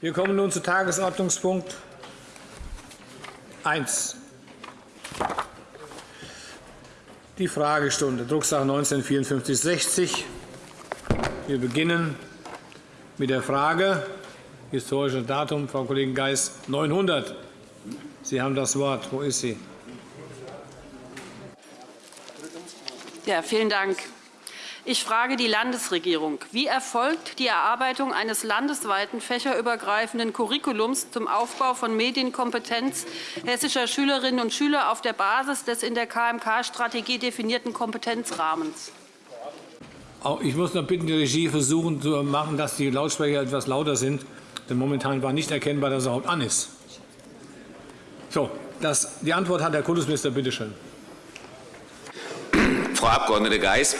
Wir kommen nun zu Tagesordnungspunkt 1. Die Fragestunde, Drucksache 19 5460. Wir beginnen mit der Frage, historisches Datum, Frau Kollegin Geis, 900. Sie haben das Wort. Wo ist sie? Ja, vielen Dank. Ich frage die Landesregierung. Wie erfolgt die Erarbeitung eines landesweiten fächerübergreifenden Curriculums zum Aufbau von Medienkompetenz hessischer Schülerinnen und Schüler auf der Basis des in der KMK-Strategie definierten Kompetenzrahmens? Ich muss noch bitten, die Regie versuchen zu machen, dass die Lautsprecher etwas lauter sind. Denn momentan war nicht erkennbar, dass er überhaupt an ist. So, das, die Antwort hat der Kultusminister. Bitte schön. Frau Abg. Geis,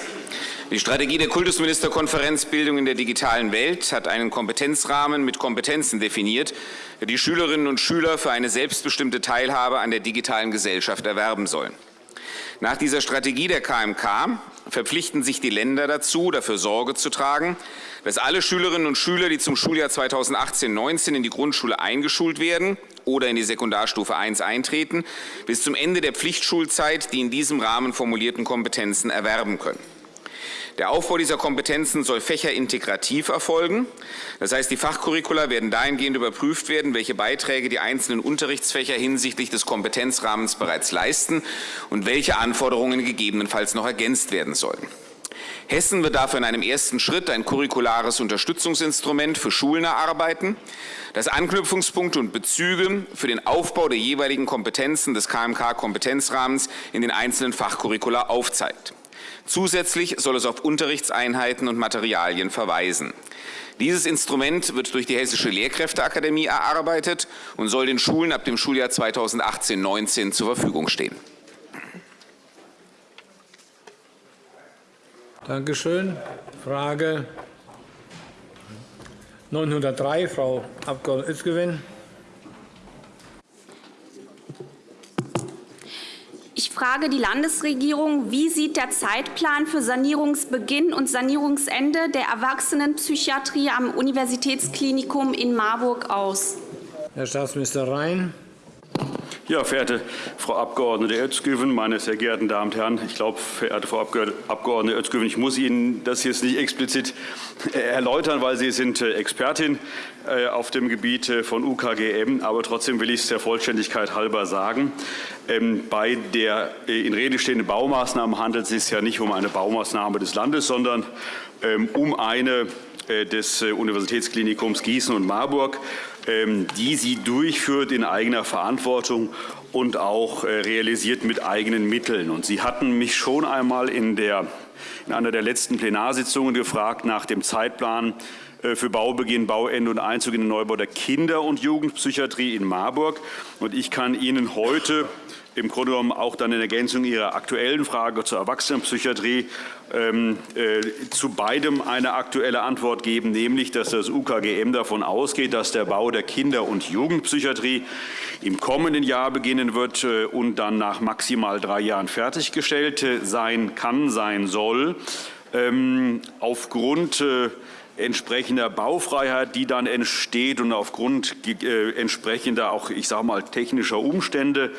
die Strategie der Kultusministerkonferenz Bildung in der digitalen Welt hat einen Kompetenzrahmen mit Kompetenzen definiert, der die Schülerinnen und Schüler für eine selbstbestimmte Teilhabe an der digitalen Gesellschaft erwerben sollen. Nach dieser Strategie der KMK verpflichten sich die Länder dazu, dafür Sorge zu tragen, dass alle Schülerinnen und Schüler, die zum Schuljahr 2018-19 in die Grundschule eingeschult werden oder in die Sekundarstufe I eintreten, bis zum Ende der Pflichtschulzeit die in diesem Rahmen formulierten Kompetenzen erwerben können. Der Aufbau dieser Kompetenzen soll fächerintegrativ erfolgen. Das heißt, die Fachcurricula werden dahingehend überprüft werden, welche Beiträge die einzelnen Unterrichtsfächer hinsichtlich des Kompetenzrahmens bereits leisten und welche Anforderungen gegebenenfalls noch ergänzt werden sollen. Hessen wird dafür in einem ersten Schritt ein curriculares Unterstützungsinstrument für Schulen erarbeiten, das Anknüpfungspunkte und Bezüge für den Aufbau der jeweiligen Kompetenzen des KMK-Kompetenzrahmens in den einzelnen Fachcurricula aufzeigt. Zusätzlich soll es auf Unterrichtseinheiten und Materialien verweisen. Dieses Instrument wird durch die Hessische Lehrkräfteakademie erarbeitet und soll den Schulen ab dem Schuljahr 2018-19 zur Verfügung stehen. Danke schön. Frage 903, Frau Abg. Özgewin. Ich frage die Landesregierung, wie sieht der Zeitplan für Sanierungsbeginn und Sanierungsende der Erwachsenenpsychiatrie am Universitätsklinikum in Marburg aus? Herr Staatsminister Rhein. Ja, verehrte Frau Abg. Özgüven, meine sehr geehrten Damen und Herren, ich glaube, verehrte Frau Abg. Özgüven, ich muss Ihnen das jetzt nicht explizit äh, erläutern, weil Sie sind äh, Expertin äh, auf dem Gebiet von UKGM, aber trotzdem will ich es der Vollständigkeit halber sagen. Ähm, bei der in Rede stehenden Baumaßnahme handelt es sich ja nicht um eine Baumaßnahme des Landes, sondern ähm, um eine des Universitätsklinikums Gießen und Marburg. Ähm, die sie durchführt in eigener Verantwortung und auch äh, realisiert mit eigenen Mitteln. Und sie hatten mich schon einmal in, der, in einer der letzten Plenarsitzungen gefragt nach dem Zeitplan äh, für Baubeginn, Bauende und Einzug in den Neubau der Kinder- und Jugendpsychiatrie in Marburg. Und ich kann Ihnen heute im Grunde genommen auch dann in Ergänzung Ihrer aktuellen Frage zur Erwachsenenpsychiatrie ähm, äh, zu beidem eine aktuelle Antwort geben, nämlich dass das UKGM davon ausgeht, dass der Bau der Kinder- und Jugendpsychiatrie im kommenden Jahr beginnen wird äh, und dann nach maximal drei Jahren fertiggestellt äh, sein kann, sein soll. Ähm, aufgrund entsprechender Baufreiheit, die dann entsteht und aufgrund entsprechender auch, ich sage mal, technischer Umstände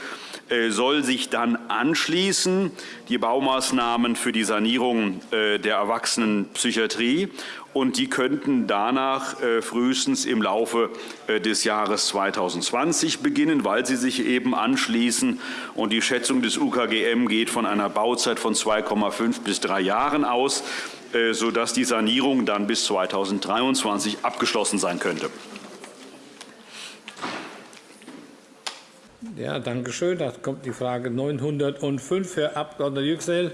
soll sich dann anschließen die Baumaßnahmen für die Sanierung äh, der Erwachsenenpsychiatrie und die könnten danach äh, frühestens im Laufe des Jahres 2020 beginnen, weil sie sich eben anschließen. Und die Schätzung des UKGM geht von einer Bauzeit von 2,5 bis drei Jahren aus, sodass die Sanierung dann bis 2023 abgeschlossen sein könnte. Ja, danke schön. Da kommt die Frage 905, Herr Abg. Yüksel.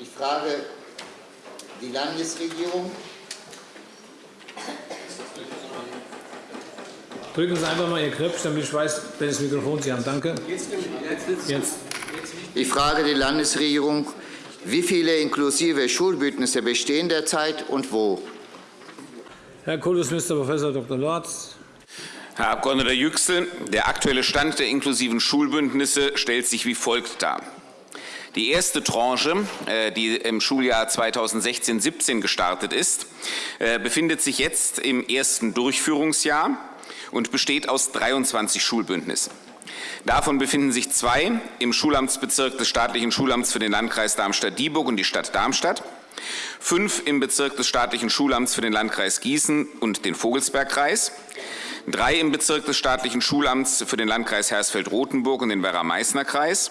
Ich frage die Landesregierung. Drücken Sie einfach mal Ihr Knöpfchen, damit ich weiß, welches Mikrofon Sie haben. Danke. Jetzt. Ich frage die Landesregierung, wie viele inklusive Schulbündnisse bestehen derzeit und wo? Herr Kultusminister Prof. Dr. Lorz. Herr Abg. Yüksel, der aktuelle Stand der inklusiven Schulbündnisse stellt sich wie folgt dar. Die erste Tranche, äh, die im Schuljahr 2016-17 gestartet ist, äh, befindet sich jetzt im ersten Durchführungsjahr und besteht aus 23 Schulbündnissen. Davon befinden sich zwei im Schulamtsbezirk des staatlichen Schulamts für den Landkreis Darmstadt-Dieburg und die Stadt Darmstadt, fünf im Bezirk des staatlichen Schulamts für den Landkreis Gießen und den Vogelsbergkreis, drei im Bezirk des staatlichen Schulamts für den Landkreis Hersfeld-Rotenburg und den Werra-Meißner-Kreis,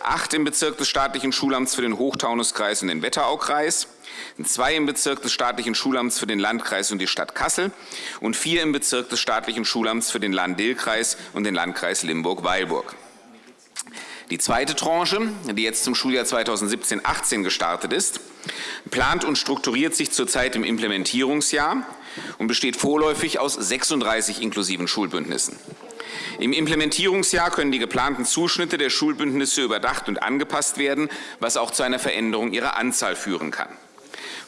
acht im Bezirk des staatlichen Schulamts für den Hochtaunuskreis und den Wetteraukreis, zwei im Bezirk des staatlichen Schulamts für den Landkreis und die Stadt Kassel und vier im Bezirk des staatlichen Schulamts für den Lahn-Dill-Kreis und den Landkreis Limburg-Weilburg. Die zweite Tranche, die jetzt zum Schuljahr 2017-18 gestartet ist, plant und strukturiert sich zurzeit im Implementierungsjahr und besteht vorläufig aus 36 inklusiven Schulbündnissen. Im Implementierungsjahr können die geplanten Zuschnitte der Schulbündnisse überdacht und angepasst werden, was auch zu einer Veränderung ihrer Anzahl führen kann.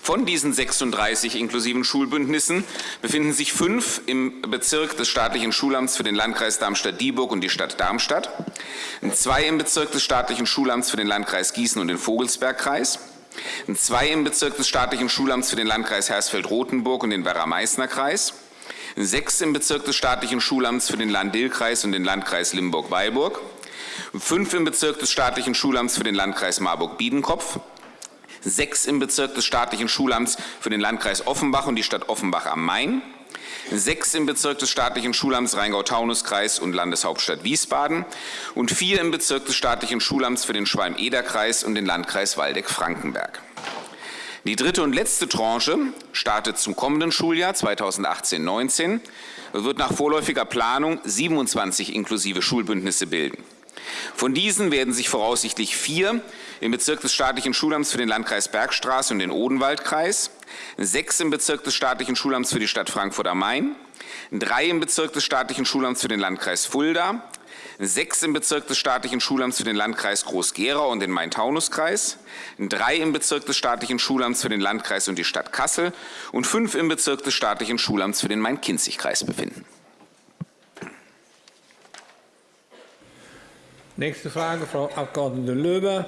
Von diesen 36 inklusiven Schulbündnissen befinden sich fünf im Bezirk des staatlichen Schulamts für den Landkreis Darmstadt-Dieburg und die Stadt Darmstadt, zwei im Bezirk des staatlichen Schulamts für den Landkreis Gießen und den Vogelsbergkreis, zwei im Bezirk des staatlichen Schulamts für den Landkreis Hersfeld-Rotenburg und den Werra-Meißner-Kreis, sechs im Bezirk des staatlichen Schulamts für den Land-Dill-Kreis und den Landkreis Limburg-Weilburg, fünf im Bezirk des staatlichen Schulamts für den Landkreis Marburg-Biedenkopf, sechs im Bezirk des staatlichen Schulamts für den Landkreis Offenbach und die Stadt Offenbach am Main, sechs im Bezirk des staatlichen Schulamts Rheingau-Taunus-Kreis und Landeshauptstadt Wiesbaden. Und vier im Bezirk des staatlichen Schulamts für den Schwalm-Eder-Kreis und den Landkreis Waldeck-Frankenberg. Die dritte und letzte Tranche startet zum kommenden Schuljahr 2018-19 und wird nach vorläufiger Planung 27 inklusive Schulbündnisse bilden. Von diesen werden sich voraussichtlich vier im Bezirk des staatlichen Schulamts für den Landkreis Bergstraße und den Odenwaldkreis, sechs im Bezirk des staatlichen Schulamts für die Stadt Frankfurt am Main, drei im Bezirk des staatlichen Schulamts für den Landkreis Fulda, sechs im Bezirk des staatlichen Schulamts für den Landkreis Groß-Gerau und den Main-Taunus-Kreis, drei im Bezirk des staatlichen Schulamts für den Landkreis und die Stadt Kassel und fünf im Bezirk des staatlichen Schulamts für den Main-Kinzig-Kreis befinden. Nächste Frage, Frau Abg. Löber.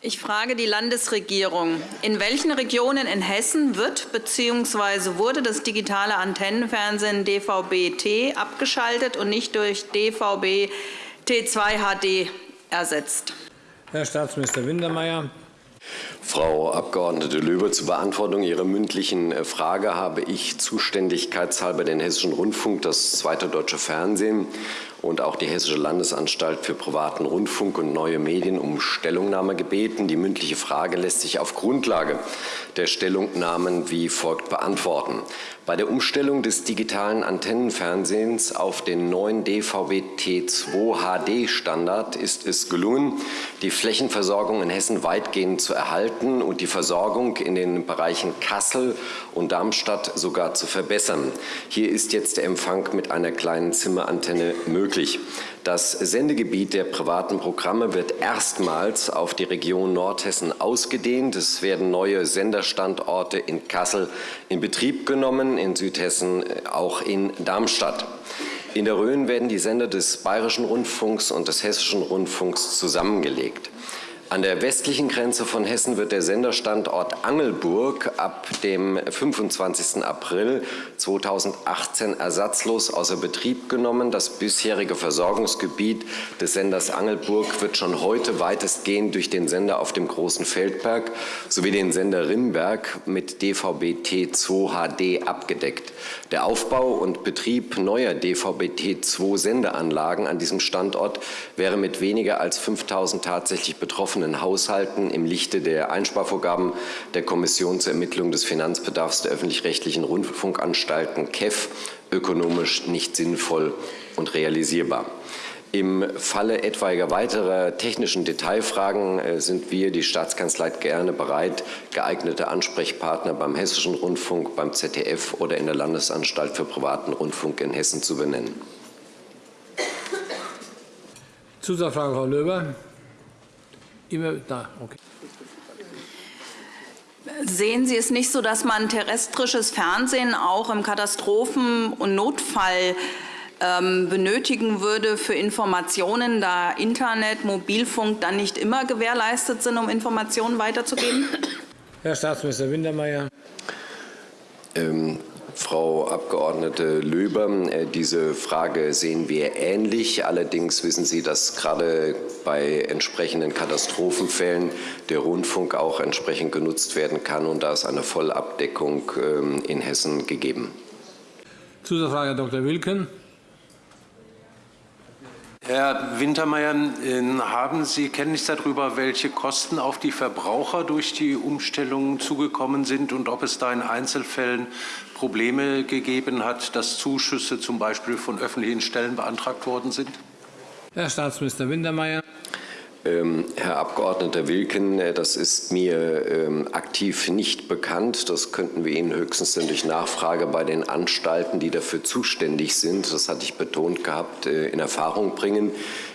Ich frage die Landesregierung. In welchen Regionen in Hessen wird bzw. wurde das digitale Antennenfernsehen DVB-T abgeschaltet und nicht durch DVB T2 HD ersetzt? Herr Staatsminister Wintermeyer. Frau Abg. Löber, zur Beantwortung Ihrer mündlichen äh, Frage habe ich zuständigkeitshalber den Hessischen Rundfunk, das Zweite Deutsche Fernsehen und auch die Hessische Landesanstalt für privaten Rundfunk und neue Medien um Stellungnahme gebeten. Die mündliche Frage lässt sich auf Grundlage der Stellungnahmen wie folgt beantworten. Bei der Umstellung des digitalen Antennenfernsehens auf den neuen DVB-T2 HD-Standard ist es gelungen, die Flächenversorgung in Hessen weitgehend zu erhalten und die Versorgung in den Bereichen Kassel und Darmstadt sogar zu verbessern. Hier ist jetzt der Empfang mit einer kleinen Zimmerantenne möglich. Das Sendegebiet der privaten Programme wird erstmals auf die Region Nordhessen ausgedehnt. Es werden neue Senderstandorte in Kassel in Betrieb genommen, in Südhessen auch in Darmstadt. In der Rhön werden die Sender des Bayerischen Rundfunks und des Hessischen Rundfunks zusammengelegt. An der westlichen Grenze von Hessen wird der Senderstandort Angelburg ab dem 25. April 2018 ersatzlos außer Betrieb genommen. Das bisherige Versorgungsgebiet des Senders Angelburg wird schon heute weitestgehend durch den Sender auf dem Großen Feldberg sowie den Sender Rimberg mit DVB-T2 HD abgedeckt. Der Aufbau und Betrieb neuer DVB-T2 Sendeanlagen an diesem Standort wäre mit weniger als 5000 tatsächlich betroffenen betroffenen Haushalten im Lichte der Einsparvorgaben der Kommission zur Ermittlung des Finanzbedarfs der öffentlich-rechtlichen Rundfunkanstalten KEF ökonomisch nicht sinnvoll und realisierbar. Im Falle etwaiger weiterer technischen Detailfragen äh, sind wir, die Staatskanzlei, gerne bereit, geeignete Ansprechpartner beim Hessischen Rundfunk, beim ZDF oder in der Landesanstalt für privaten Rundfunk in Hessen zu benennen. Zusatzfrage, Frau Löber. Immer da, okay. Sehen Sie es nicht so, dass man terrestrisches Fernsehen auch im Katastrophen- und Notfall ähm, benötigen würde für Informationen, da Internet, Mobilfunk dann nicht immer gewährleistet sind, um Informationen weiterzugeben? Herr Staatsminister Wintermeyer. Ähm, Frau Abg. Löber, äh, diese Frage sehen wir ähnlich. Allerdings wissen Sie, dass gerade bei entsprechenden Katastrophenfällen der Rundfunk auch entsprechend genutzt werden kann. Und da ist eine Vollabdeckung ähm, in Hessen gegeben. Zusatzfrage, Herr Dr. Wilken. Herr Wintermeyer, ähm, haben Sie Kenntnis darüber, welche Kosten auf die Verbraucher durch die Umstellung zugekommen sind und ob es da in Einzelfällen Probleme gegeben hat, dass Zuschüsse zum Beispiel von öffentlichen Stellen beantragt worden sind? Herr Staatsminister Wintermeyer. Ähm, Herr Abgeordneter Wilken, äh, das ist mir ähm, aktiv nicht bekannt. Das könnten wir Ihnen höchstens durch Nachfrage bei den Anstalten, die dafür zuständig sind, das hatte ich betont gehabt, äh, in Erfahrung bringen.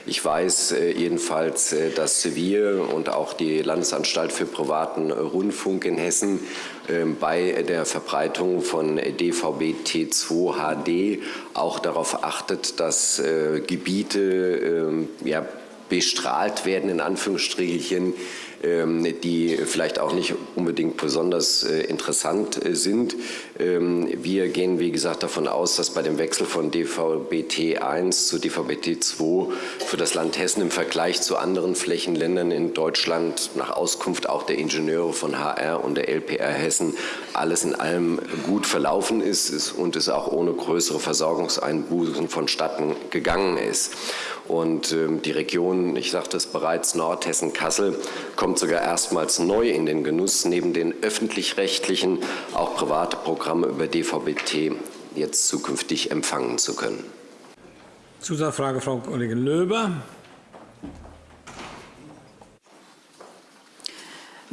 Ich weiß äh, jedenfalls, dass wir und auch die Landesanstalt für privaten Rundfunk in Hessen ähm, bei der Verbreitung von DVB T2 HD auch darauf achtet, dass Gebiete ja, bestrahlt werden, in Anführungsstrichen, ähm, die vielleicht auch nicht unbedingt besonders äh, interessant äh, sind. Ähm, wir gehen, wie gesagt, davon aus, dass bei dem Wechsel von DVB-T 1 zu DVB-T 2 für das Land Hessen im Vergleich zu anderen Flächenländern in Deutschland nach Auskunft auch der Ingenieure von HR und der LPR Hessen alles in allem gut verlaufen ist und es auch ohne größere Versorgungseinbußen vonstatten gegangen ist. Und ähm, die Region, ich sagte es bereits, Nordhessen-Kassel kommt sogar erstmals neu in den Genuss, neben den öffentlich-rechtlichen auch private Programme über DVB-T jetzt zukünftig empfangen zu können. Zusatzfrage, Frau Kollegin Löber.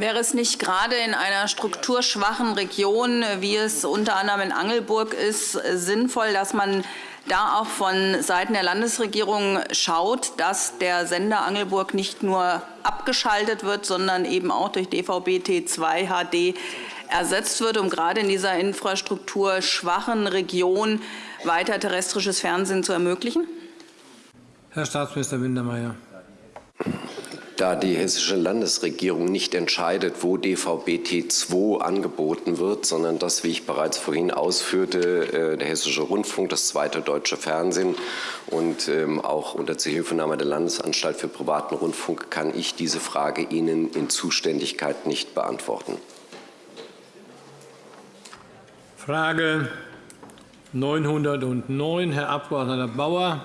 Wäre es nicht gerade in einer strukturschwachen Region, wie es unter anderem in Angelburg ist, sinnvoll, dass man da auch von Seiten der Landesregierung schaut, dass der Sender Angelburg nicht nur abgeschaltet wird, sondern eben auch durch DVB-T2 HD ersetzt wird, um gerade in dieser infrastrukturschwachen Region weiter terrestrisches Fernsehen zu ermöglichen? Herr Staatsminister Wintermeyer da die hessische Landesregierung nicht entscheidet, wo DVB-T2 angeboten wird, sondern das, wie ich bereits vorhin ausführte, äh, der Hessische Rundfunk, das zweite deutsche Fernsehen und ähm, auch unter Zuhilfenahme der Landesanstalt für privaten Rundfunk kann ich diese Frage Ihnen in Zuständigkeit nicht beantworten. Frage 909, Herr Abg. Bauer.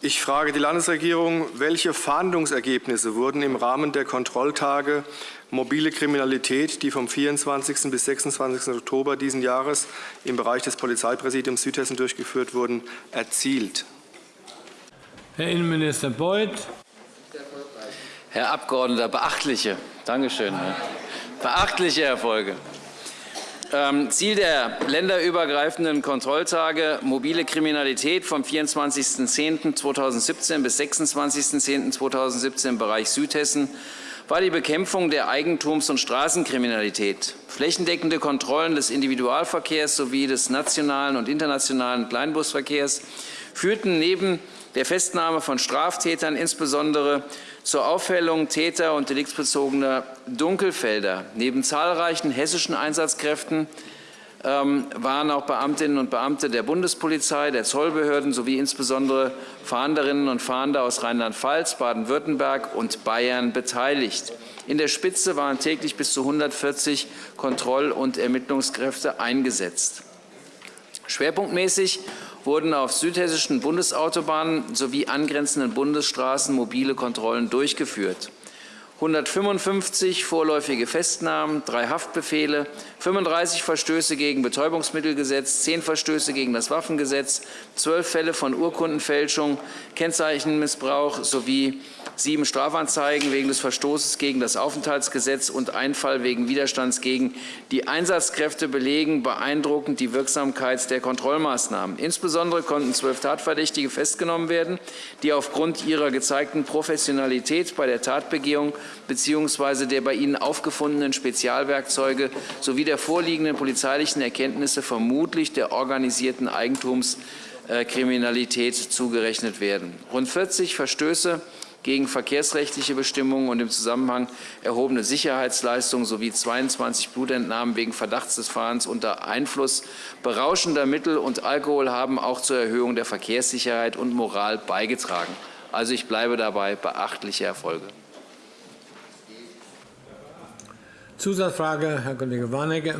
Ich frage die Landesregierung, welche Fahndungsergebnisse wurden im Rahmen der Kontrolltage mobile Kriminalität, die vom 24. bis 26. Oktober dieses Jahres im Bereich des Polizeipräsidiums Südhessen durchgeführt wurden, erzielt? Herr Innenminister Beuth. Herr Abgeordneter, beachtliche, Dankeschön, beachtliche Erfolge. Ähm, Ziel der länderübergreifenden Kontrolltage mobile Kriminalität vom 24.10.2017 bis 26.10.2017 im Bereich Südhessen war die Bekämpfung der Eigentums- und Straßenkriminalität. Flächendeckende Kontrollen des Individualverkehrs sowie des nationalen und internationalen Kleinbusverkehrs führten neben der Festnahme von Straftätern insbesondere zur Aufhellung täter- und deliktsbezogener Dunkelfelder. Neben zahlreichen hessischen Einsatzkräften ähm, waren auch Beamtinnen und Beamte der Bundespolizei, der Zollbehörden sowie insbesondere Fahnderinnen und Fahnder aus Rheinland-Pfalz, Baden-Württemberg und Bayern beteiligt. In der Spitze waren täglich bis zu 140 Kontroll- und Ermittlungskräfte eingesetzt. Schwerpunktmäßig wurden auf südhessischen Bundesautobahnen sowie angrenzenden Bundesstraßen mobile Kontrollen durchgeführt. 155 vorläufige Festnahmen, drei Haftbefehle, 35 Verstöße gegen Betäubungsmittelgesetz, 10 Verstöße gegen das Waffengesetz, 12 Fälle von Urkundenfälschung, Kennzeichenmissbrauch sowie sieben Strafanzeigen wegen des Verstoßes gegen das Aufenthaltsgesetz und ein Fall wegen Widerstands gegen die Einsatzkräfte belegen beeindruckend die Wirksamkeit der Kontrollmaßnahmen. Insbesondere konnten zwölf Tatverdächtige festgenommen werden, die aufgrund ihrer gezeigten Professionalität bei der Tatbegehung bzw. der bei ihnen aufgefundenen Spezialwerkzeuge sowie der vorliegenden polizeilichen Erkenntnisse vermutlich der organisierten Eigentumskriminalität zugerechnet werden. Rund 40 Verstöße gegen verkehrsrechtliche Bestimmungen und im Zusammenhang erhobene Sicherheitsleistungen sowie 22 Blutentnahmen wegen Verdachts des Fahrens unter Einfluss berauschender Mittel und Alkohol haben auch zur Erhöhung der Verkehrssicherheit und Moral beigetragen. Also ich bleibe dabei beachtliche Erfolge. Zusatzfrage, Herr Kollege Warnecke.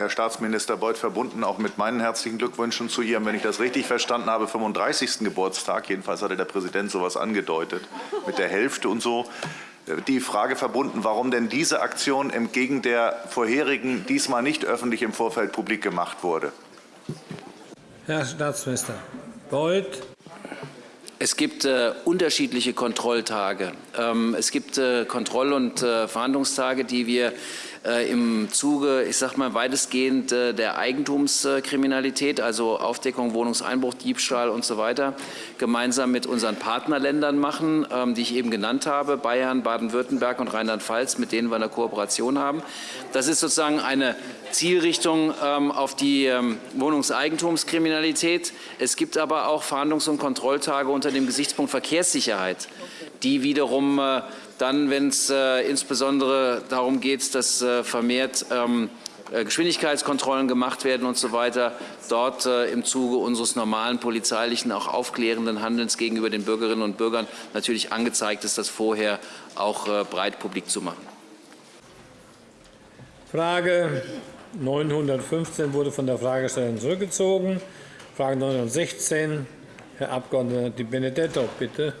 Herr Staatsminister Beuth, verbunden auch mit meinen herzlichen Glückwünschen zu Ihrem, wenn ich das richtig verstanden habe, 35. Geburtstag. Jedenfalls hatte der Präsident so etwas angedeutet, mit der Hälfte und so. Die Frage verbunden, warum denn diese Aktion entgegen der vorherigen diesmal nicht öffentlich im Vorfeld publik gemacht wurde. Herr Staatsminister Beuth. Es gibt äh, unterschiedliche Kontrolltage. Ähm, es gibt äh, Kontroll- und äh, Verhandlungstage, die wir im Zuge, ich sag mal, weitestgehend äh, der Eigentumskriminalität, also Aufdeckung, Wohnungseinbruch, Diebstahl und so weiter, gemeinsam mit unseren Partnerländern machen, ähm, die ich eben genannt habe, Bayern, Baden-Württemberg und Rheinland-Pfalz, mit denen wir eine Kooperation haben. Das ist sozusagen eine Zielrichtung ähm, auf die ähm, Wohnungseigentumskriminalität. Es gibt aber auch Verhandlungs- und Kontrolltage unter dem Gesichtspunkt Verkehrssicherheit, die wiederum äh, dann, wenn es äh, insbesondere darum geht, dass äh, vermehrt ähm, äh, Geschwindigkeitskontrollen gemacht werden und so weiter, dort im Zuge unseres normalen polizeilichen, auch aufklärenden Handelns gegenüber den Bürgerinnen und Bürgern natürlich angezeigt ist, das vorher auch breit publik zu machen. Frage 915 wurde von der Fragestellerin zurückgezogen. Frage 916, Herr Abg. Di Benedetto, bitte.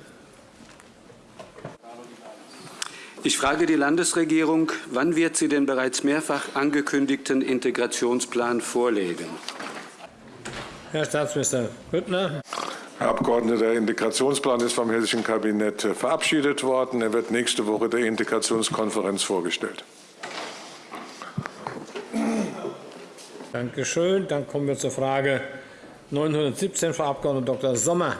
Ich frage die Landesregierung, wann wird sie den bereits mehrfach angekündigten Integrationsplan vorlegen? Herr Staatsminister Grüttner. Herr Abgeordneter, der Integrationsplan ist vom hessischen Kabinett verabschiedet worden. Er wird nächste Woche der Integrationskonferenz vorgestellt. Danke schön. Dann kommen wir zur Frage 917, Frau Abg. Dr. Sommer.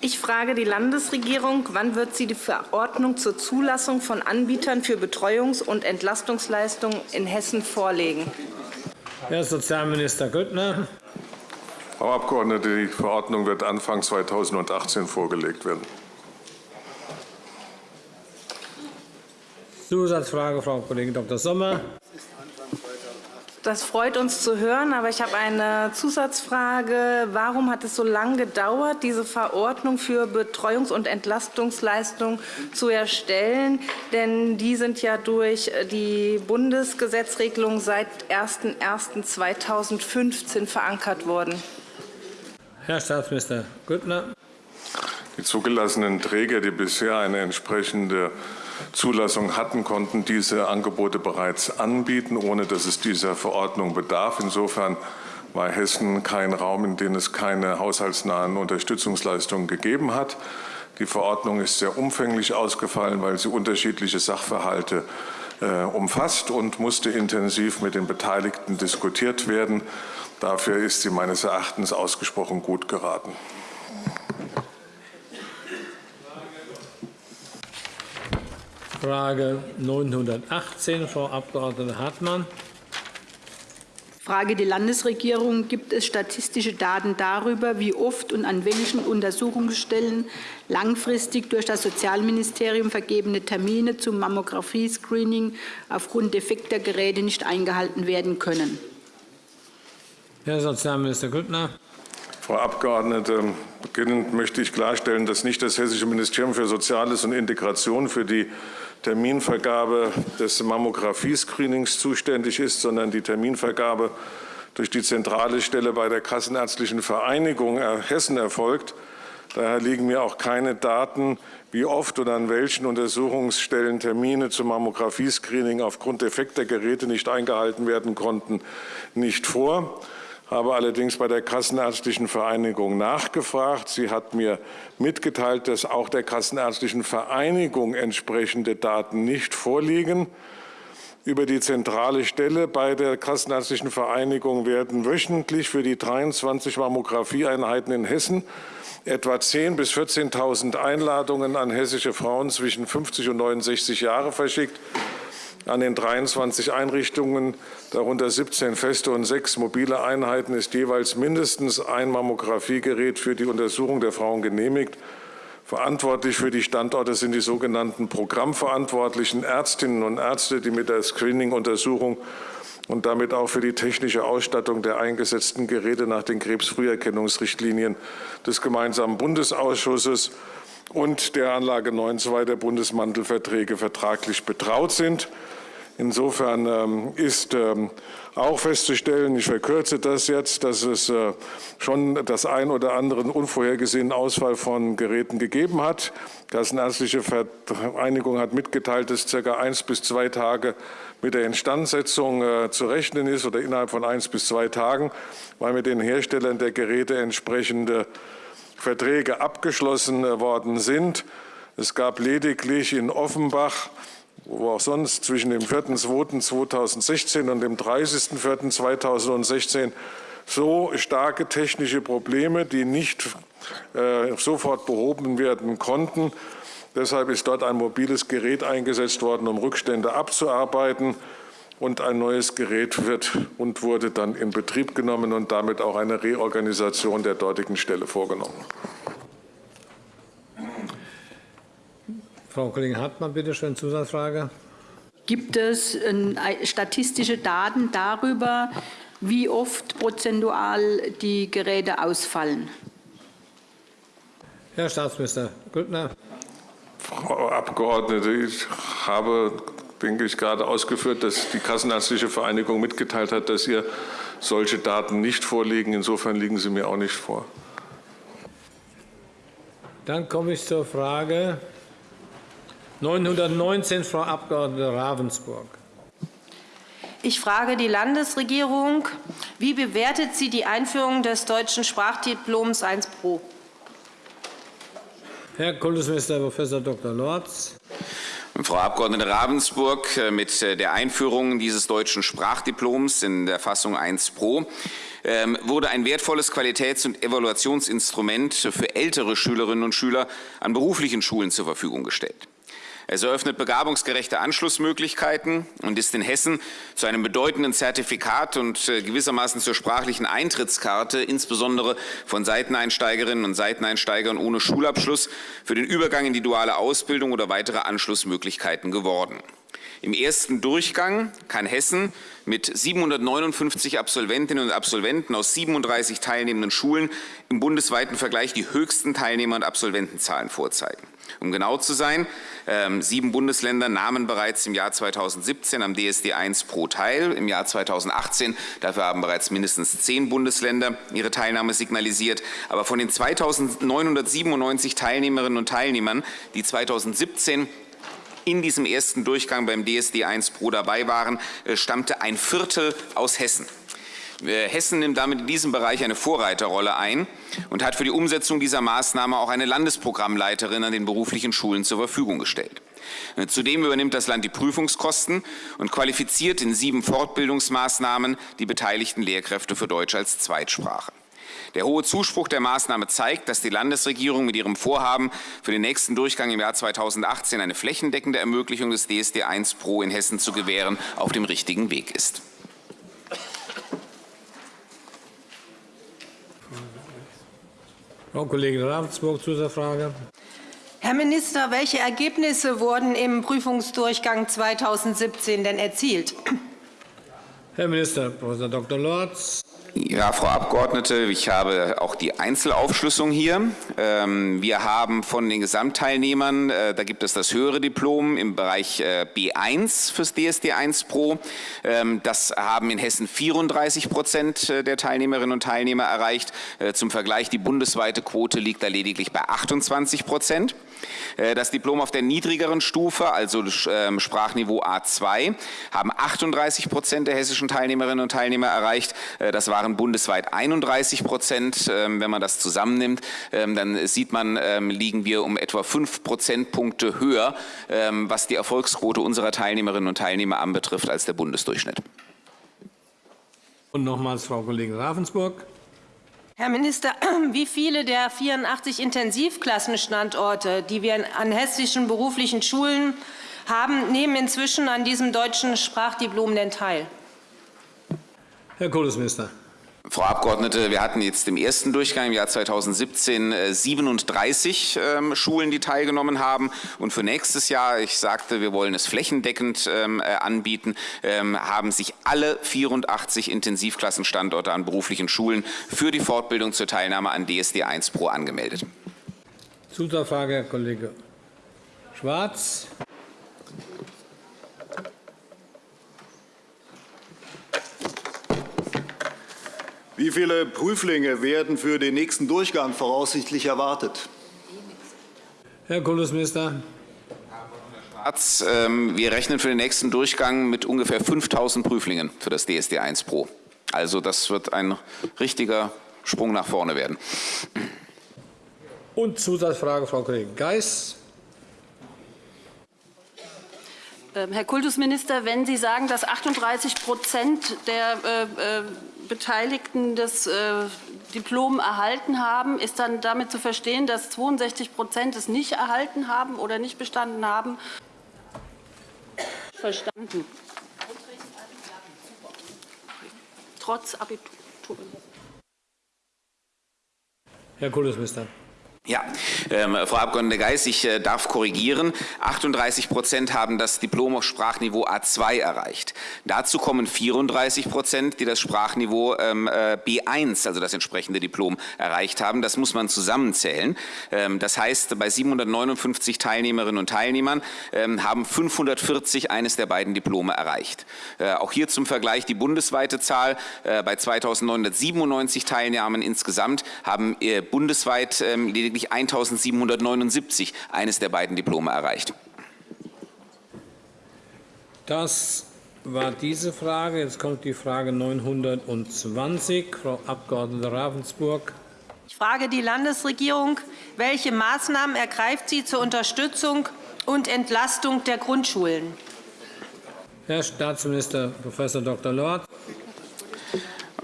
Ich frage die Landesregierung, wann wird sie die Verordnung zur Zulassung von Anbietern für Betreuungs- und Entlastungsleistungen in Hessen vorlegen? Herr Sozialminister Grüttner. Frau Abgeordnete, die Verordnung wird Anfang 2018 vorgelegt werden. Zusatzfrage, Frau Kollegin Dr. Sommer. Das freut uns zu hören, aber ich habe eine Zusatzfrage. Warum hat es so lange gedauert, diese Verordnung für Betreuungs- und Entlastungsleistungen zu erstellen? Denn die sind ja durch die Bundesgesetzregelung seit 01.01.2015 verankert worden. Herr Staatsminister Grüttner. Die zugelassenen Träger, die bisher eine entsprechende Zulassung hatten, konnten diese Angebote bereits anbieten, ohne dass es dieser Verordnung bedarf. Insofern war Hessen kein Raum, in dem es keine haushaltsnahen Unterstützungsleistungen gegeben hat. Die Verordnung ist sehr umfänglich ausgefallen, weil sie unterschiedliche Sachverhalte äh, umfasst und musste intensiv mit den Beteiligten diskutiert werden. Dafür ist sie meines Erachtens ausgesprochen gut geraten. Frage 918, Frau Abg. Hartmann. Frage die Landesregierung. Gibt es statistische Daten darüber, wie oft und an welchen Untersuchungsstellen langfristig durch das Sozialministerium vergebene Termine zum Mammographie-Screening aufgrund defekter Geräte nicht eingehalten werden können? Herr Sozialminister Grüttner. Frau Abgeordnete, beginnend möchte ich klarstellen, dass nicht das Hessische Ministerium für Soziales und Integration für die Terminvergabe des Mammographie-Screenings zuständig ist, sondern die Terminvergabe durch die zentrale Stelle bei der Kassenärztlichen Vereinigung Hessen erfolgt. Daher liegen mir auch keine Daten, wie oft oder an welchen Untersuchungsstellen Termine zum Mammographie-Screening aufgrund defekter Geräte nicht eingehalten werden konnten, nicht vor. Habe allerdings bei der Kassenärztlichen Vereinigung nachgefragt. Sie hat mir mitgeteilt, dass auch der Kassenärztlichen Vereinigung entsprechende Daten nicht vorliegen. Über die zentrale Stelle bei der Kassenärztlichen Vereinigung werden wöchentlich für die 23 Mammographieeinheiten in Hessen etwa 10.000 bis 14.000 Einladungen an hessische Frauen zwischen 50 und 69 Jahre verschickt an den 23 Einrichtungen, darunter 17 feste und sechs mobile Einheiten, ist jeweils mindestens ein Mammografiegerät für die Untersuchung der Frauen genehmigt. Verantwortlich für die Standorte sind die sogenannten programmverantwortlichen Ärztinnen und Ärzte, die mit der Screening-Untersuchung und damit auch für die technische Ausstattung der eingesetzten Geräte nach den Krebsfrüherkennungsrichtlinien des gemeinsamen Bundesausschusses und der Anlage 9.2 der Bundesmantelverträge vertraglich betraut sind. Insofern ähm, ist ähm, auch festzustellen, ich verkürze das jetzt, dass es äh, schon das ein oder andere unvorhergesehenen Ausfall von Geräten gegeben hat. Die Kassenärztliche Vereinigung hat mitgeteilt, dass ca. eins bis zwei Tage mit der Instandsetzung äh, zu rechnen ist oder innerhalb von eins bis zwei Tagen, weil mit den Herstellern der Geräte entsprechende Verträge abgeschlossen äh, worden sind. Es gab lediglich in Offenbach wo auch sonst zwischen dem 4.2.2016 und dem 30.04.2016 so starke technische Probleme, die nicht äh, sofort behoben werden konnten. Deshalb ist dort ein mobiles Gerät eingesetzt worden, um Rückstände abzuarbeiten. Und ein neues Gerät wird und wurde dann in Betrieb genommen und damit auch eine Reorganisation der dortigen Stelle vorgenommen. Frau Kollegin Hartmann, bitte schön, Zusatzfrage. Gibt es äh, statistische Daten darüber, wie oft prozentual die Geräte ausfallen? Herr Staatsminister Grüttner. Frau Abgeordnete, ich habe, denke ich, gerade ausgeführt, dass die Kassenärztliche Vereinigung mitgeteilt hat, dass ihr solche Daten nicht vorliegen. Insofern liegen sie mir auch nicht vor. Dann komme ich zur Frage 919, Frau Abg. Ravensburg. Ich frage die Landesregierung, wie bewertet sie die Einführung des deutschen Sprachdiploms 1 Pro? Herr Kultusminister Prof. Dr. Lorz. Frau Abg. Ravensburg, äh, mit äh, der Einführung dieses deutschen Sprachdiploms in der Fassung 1 Pro ähm, wurde ein wertvolles Qualitäts- und Evaluationsinstrument für ältere Schülerinnen und Schüler an beruflichen Schulen zur Verfügung gestellt. Es eröffnet begabungsgerechte Anschlussmöglichkeiten und ist in Hessen zu einem bedeutenden Zertifikat und äh, gewissermaßen zur sprachlichen Eintrittskarte, insbesondere von Seiteneinsteigerinnen und Seiteneinsteigern ohne Schulabschluss, für den Übergang in die duale Ausbildung oder weitere Anschlussmöglichkeiten geworden. Im ersten Durchgang kann Hessen mit 759 Absolventinnen und Absolventen aus 37 teilnehmenden Schulen im bundesweiten Vergleich die höchsten Teilnehmer- und Absolventenzahlen vorzeigen. Um genau zu sein, ähm, sieben Bundesländer nahmen bereits im Jahr 2017 am DSD 1 Pro teil. Im Jahr 2018, dafür haben bereits mindestens zehn Bundesländer ihre Teilnahme signalisiert. Aber von den 2997 Teilnehmerinnen und Teilnehmern, die 2017 in diesem ersten Durchgang beim DSD 1 Pro dabei waren, äh, stammte ein Viertel aus Hessen. Äh, Hessen nimmt damit in diesem Bereich eine Vorreiterrolle ein und hat für die Umsetzung dieser Maßnahme auch eine Landesprogrammleiterin an den beruflichen Schulen zur Verfügung gestellt. Äh, zudem übernimmt das Land die Prüfungskosten und qualifiziert in sieben Fortbildungsmaßnahmen die beteiligten Lehrkräfte für Deutsch als Zweitsprache. Der hohe Zuspruch der Maßnahme zeigt, dass die Landesregierung mit ihrem Vorhaben für den nächsten Durchgang im Jahr 2018 eine flächendeckende Ermöglichung des DSD 1 Pro in Hessen zu gewähren, auf dem richtigen Weg ist. Frau Kollegin Ravensburg, Zusatzfrage. Herr Minister, welche Ergebnisse wurden im Prüfungsdurchgang 2017 denn erzielt? Herr Minister Prof. Dr. Lorz. Ja, Frau Abgeordnete, ich habe auch die Einzelaufschlüsselung hier. Ähm, wir haben von den Gesamtteilnehmern, äh, da gibt es das höhere Diplom im Bereich äh, B1 fürs DSD 1 Pro. Ähm, das haben in Hessen 34 Prozent äh, der Teilnehmerinnen und Teilnehmer erreicht. Zum Vergleich, die bundesweite Quote liegt da lediglich bei 28 Prozent. Das Diplom auf der niedrigeren Stufe, also ähm, Sprachniveau A2, haben 38 Prozent der hessischen Teilnehmerinnen und Teilnehmer erreicht. Das waren bundesweit 31 Prozent. Ähm, wenn man das zusammennimmt, ähm, dann sieht man, liegen wir um etwa fünf Prozentpunkte höher, was die Erfolgsquote unserer Teilnehmerinnen und Teilnehmer anbetrifft, als der Bundesdurchschnitt. Und nochmals Frau Kollegin Ravensburg. Herr Minister, wie viele der 84 Intensivklassenstandorte, die wir an hessischen beruflichen Schulen haben, nehmen inzwischen an diesem deutschen Sprachdiplom denn teil? Herr Kultusminister. Frau Abgeordnete, wir hatten jetzt im ersten Durchgang im Jahr 2017 37 äh, ähm, Schulen, die teilgenommen haben. Und für nächstes Jahr, ich sagte, wir wollen es flächendeckend ähm, äh, anbieten, ähm, haben sich alle 84 Intensivklassenstandorte an beruflichen Schulen für die Fortbildung zur Teilnahme an DSD 1 Pro angemeldet. Zusatzfrage, Herr Kollege Schwarz. Wie viele Prüflinge werden für den nächsten Durchgang voraussichtlich erwartet? Herr Kultusminister. Ähm, wir rechnen für den nächsten Durchgang mit ungefähr 5.000 Prüflingen für das DSD 1 Pro. Also das wird ein richtiger Sprung nach vorne werden. Und Zusatzfrage, Frau Kollegin Geis. Ähm, Herr Kultusminister, wenn Sie sagen, dass 38% der äh, äh, Beteiligten das äh, Diplom erhalten haben, ist dann damit zu verstehen, dass 62% es nicht erhalten haben oder nicht bestanden haben? Verstanden. Trotz Abitur. Herr Kultusminister. Ja, ähm, Frau Abg. Geis, ich äh, darf korrigieren. 38 Prozent haben das Diplom auf Sprachniveau A2 erreicht. Dazu kommen 34 Prozent, die das Sprachniveau ähm, äh, B1, also das entsprechende Diplom, erreicht haben. Das muss man zusammenzählen. Ähm, das heißt, bei 759 Teilnehmerinnen und Teilnehmern ähm, haben 540 eines der beiden Diplome erreicht. Äh, auch hier zum Vergleich die bundesweite Zahl. Äh, bei 2.997 Teilnehmern insgesamt haben äh, bundesweit ähm, lediglich lediglich 1779 eines der beiden Diplome erreicht. Das war diese Frage. Jetzt kommt die Frage 920. Frau Abg. Ravensburg. Ich frage die Landesregierung, welche Maßnahmen ergreift sie zur Unterstützung und Entlastung der Grundschulen? Herr Staatsminister Prof. Dr. Lorz.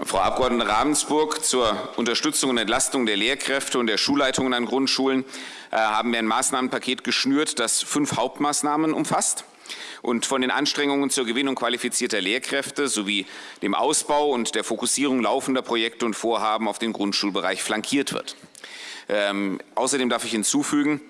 Frau Abg. Ravensburg, zur Unterstützung und Entlastung der Lehrkräfte und der Schulleitungen an Grundschulen äh, haben wir ein Maßnahmenpaket geschnürt, das fünf Hauptmaßnahmen umfasst und von den Anstrengungen zur Gewinnung qualifizierter Lehrkräfte sowie dem Ausbau und der Fokussierung laufender Projekte und Vorhaben auf den Grundschulbereich flankiert wird. Ähm, außerdem darf ich hinzufügen,